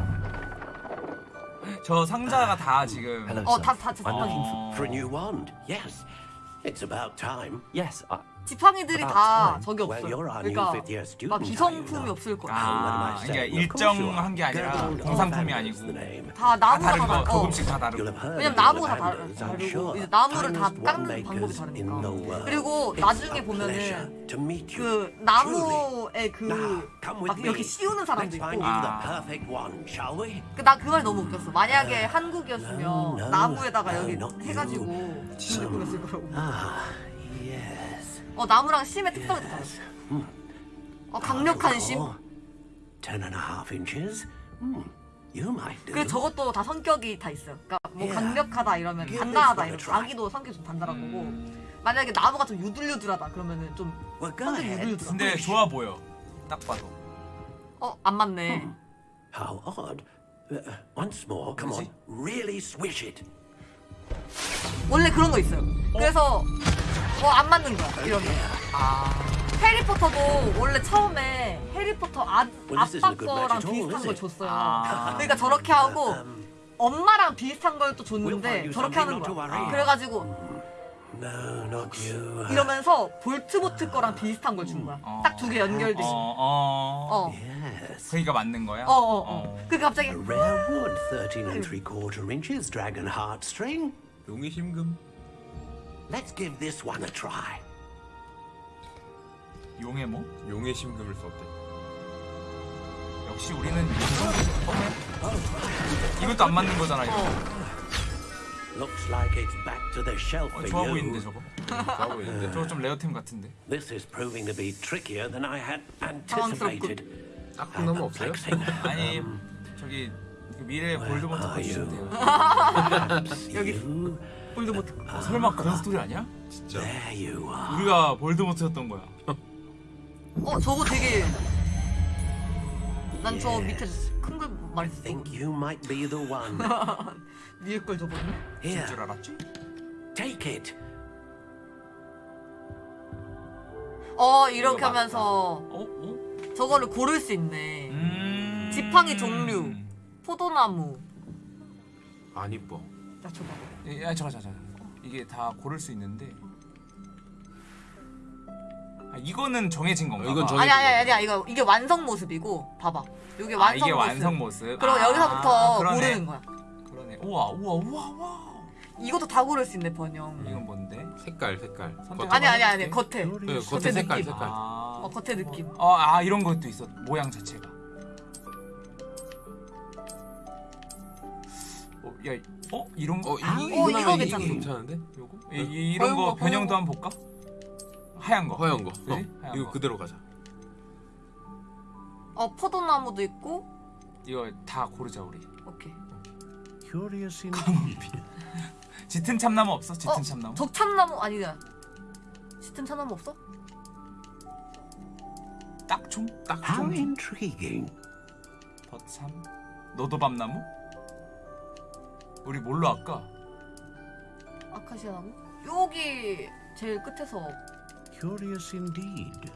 저 상자가 다 지금 Hello, 어 sir. 다다 I'm 지팡이. looking for, for a new wand. Yes. It's about time. Yes, I, 지팡이들이 다. 저기 없어요. 그러니까 막 기성품이? 없을 거야. 아? 그러니까. 일정한 게 아니라 공산품이 아니고. 다다 나무가 다른 다. 어. 조금씩 다 다르고 왜냐면 나무가 다 다르- 다르고. 이제 나무를 다 깎는 방법이 다르니까. 그리고 나중에 보면은. 그 나무에 그 Come 막 with 이렇게. 씌우는 사람도 있고. 아. perfect one, shall we? 나그 말 너무 웃겼어. 만약에 한국이었으면. 나무에다가 여기. 해가지고 진짜 그랬을 거라고. Ah, yes. 어 나무랑 심의 특성이 다 달랐어. 어 강력한 심. Ten and a half inches. Hmm. You might do. 그리고 저것도 다 성격이 다 있어요. 그러니까 뭐 Yeah. 강력하다 이러면 Give 단단하다 이러면. 자기도 성격이 좀 단단한 거고 만약에 나무가 좀 유들유들하다 그러면은 좀 Well, 성격이 ahead. 유들유들하. 근데 좋아 보여 딱 봐도 어안 맞네. How odd. Uh, once more, come on. Really swish it. 원래 그런 거 있어요. 그래서 뭐 안 맞는 거야 이러면. 아 해리포터도 원래 처음에 해리포터 아, 아빠 거랑 비슷한 걸? 줬어요. 아. 그러니까 저렇게 하고 엄마랑 비슷한 걸 또 줬는데 you 저렇게 하는 거야. 그래가지고 No, not you. 이러면서 볼트보트 거랑 비슷한 걸 준 거야. 딱두 개 연결돼. 어, 어. 어. Yes. 그러니까 맞는 거야? 어, 어, 어. 그 갑자기 A rare wood, 13 and three quarter inches, dragon heartstring. 용의 심금. Let's give this one a try. 용의 뭐? 용의 심금을 썼대. 역시 우리는 어? 이것도 안 맞는 거잖아 이거 Looks like it's back to the shelf 어, for 좋아 you. 보이는데 저거 좋아 보이는데. 저거 좀 rare템 같은데 This is proving to be trickier than I had anticipated. 딱 끝나면 없어요? 아니 저기 그 미래 볼드모트 거 주시면 돼요 여기 You, 볼드모트. 어, 설마 그런 스토리 아니야? 진짜. there you are. 우리가 볼드모트였던 거야 어 저거 되게 난 저 밑에 큰 걸 I 말했어. think you might be the one. 위에 걸 줘버렸네. Here, 줄 알았지? take it. 어 이렇게 이거 맞다. 하면서 어? 어? 저거를 고를 수 있네. 음... 지팡이 종류. 포도나무. 안 이뻐. 나 줘봐. 야 예, 잠깐 잠깐 이게 다 고를 수 있는데 아, 이거는 정해진 건가 어, 이건 봐. 정해- 아니 아니 아니야 이거 이게 완성 모습이고 봐봐. 이게 아, 완성 이게 모습. 완성 모습 그리고 아, 여기서부터 그러네. 고르는 거야. 그러네 우와 우와 우와 우와 이것도 다 고를 수 있네 번영. 이건 뭔데? 색깔 색깔. 선택 아니 아니 아니. 겉에. 네, 겉에 겉에 색깔 느낌. 색깔. 아, 어 겉에 느낌. 어, 아 이런 것도 있어 모양 자체가 어, 야, 어 이런 거? 어, 이, 어, 이거. 이게 괜찮은데? 요거? 이, 이, 이런 거 허연 거, 변형도 허연 한번 볼까? 하얀 거 허연 거. 어, 하얀 이거 거. 그대로 가자. 어 포도나무도 있고. 이거 다 고르자 우리 오케이. Curious indeed. 짙은 참나무 없어? 짙은 어, 참나무? 적참나무 아니다. 짙은 참나무 없어? 딱총? How 딱총? intriguing. 버참? 노도밤나무? 우리 뭘로 할까? 아카시아 나무? 여기 제일 끝에서 Curious indeed.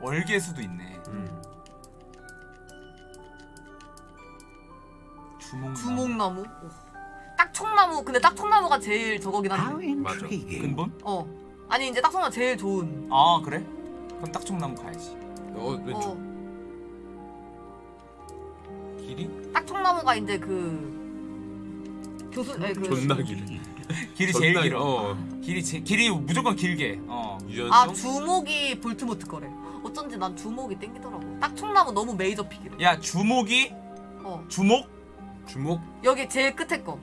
월계수도 있네 음. 주몽나무 주몽나무. 오. 딱총나무. 근데 딱총나무가 제일 저거긴 한데. intriguing. 근본? 어. 아니 이제 딱총나무 제일 좋은. 아 그래? 그럼 딱총나무 가야지 어 왼쪽 어, 길이? 딱총나무가 이제 그 교수 에, 그 존나 <laughs> 길이. 길이 제일 길어. 어. 길이 제, 길이 무조건 길게. 어. 아 주목이 볼트모트 거래. 어쩐지 난 주목이 땡기더라고. 딱총나무 너무 메이저 픽이래. 야 주목이 어 주목? 주목 여기 제일 끝에 거.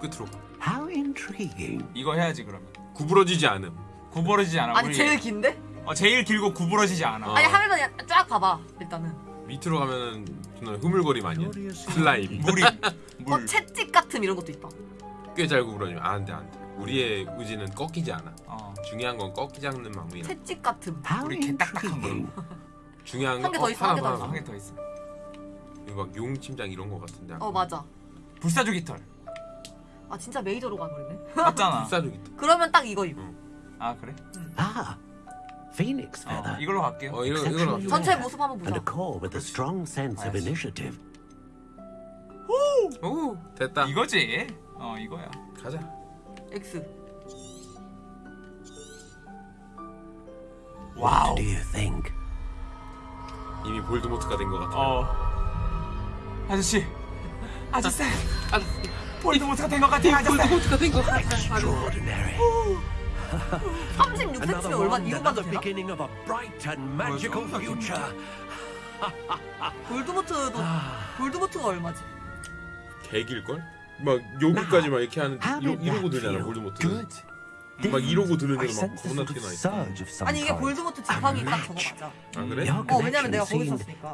끝으로 가. How intriguing. 이거 해야지 그러면. 구부러지지 않음. 구부러지지 않아. 아니 우리- 제일 긴데? 어 제일 길고 구부러지지 않아. 어. 아니 하면서 그냥 쫙 봐봐 일단은. 밑으로 가면은 존나 흐물거림 아니야? 슬라임. 물이 <laughs> 어 채찍 같은 이런 것도 있다. 꽤 잘 구부러지면 안돼 안돼. 우리의 의지는 꺾이지 않아. 어. 중요한 건 꺾이지 않는 마음이야. 채찍 같은. 우리 개 딱딱한 거. 중요한 한개 건더 있어, 한 개 더 하나 있어. 하나. 한개더 있어. 이거 막 용침장 이런 거 같은데. 어 맞아. 불사조 깃털. 아 진짜 메이저로 가버리네. 맞잖아. <laughs> 불사조 깃털. 그러면 딱 이거 입어. 아 그래? Ah, phoenix feather. 이걸로 갈게요. 어 이거 Exceptionally 전체 모습 한번 And a 보자. core with a strong sense of initiative. 오 됐다. 이거지. 어 이거야. 가자. X. What do you think? 이미 볼드모트가 된 것 같아. 어. 아저씨. 아저씨. 볼드모트가 된 것 같아. 아저씨. 볼드모트가 된것 같아. Extraordinary. 36cm면 Another 얼마 one, 이거만 another 되나? beginning of a bright and magical future. <laughs> 볼드모트도 볼드모트가 얼마지? 개길 걸? 막 여기까지 막 이렇게 하는 이러, 이러고 들잖아 볼드모트. 막 이러고 애가 막 겁나 튀어나 있어. 아니 이게. 볼드모트 지팡이 딱 저거 맞아. 아 그래? 어 왜냐면 내가 거기 있었으니까.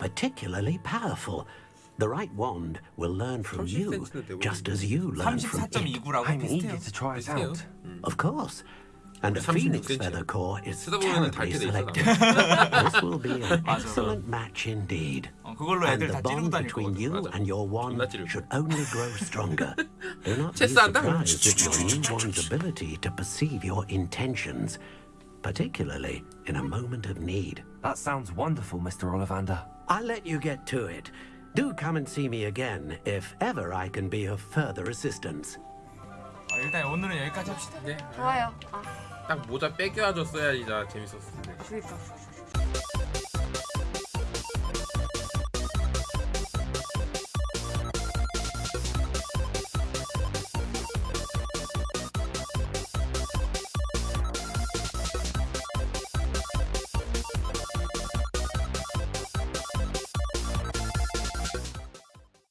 Particularly powerful. The right wand will learn from you, just as you learn from it. 34.29라고 I'm 비슷해요. eager to try it 비슷해요. out. Of course. And a 36 phoenix cm. feather core is 쓰다 보면은 terribly 닳게 돼 있어, selective. this will be an 맞아. excellent match indeed. 어, 그걸로 And 애들 the 다 찌르고 bond 다닐 between 거거든. you 맞아. and your wand 존나 찌르고. should only grow stronger. Do not be 체스 한다고? surprised at your new wand's ability to perceive your intentions, particularly in a moment of need. That sounds wonderful, Mr. Ollivander. I'll let you get to it. Do come and see me again if ever I can be of further assistance. 어, 일단 오늘은 여기까지 합시다. 네. 좋아요. 아 딱 모자 뺏겨줘서야 진짜 재밌었을 텐데. 그러니까.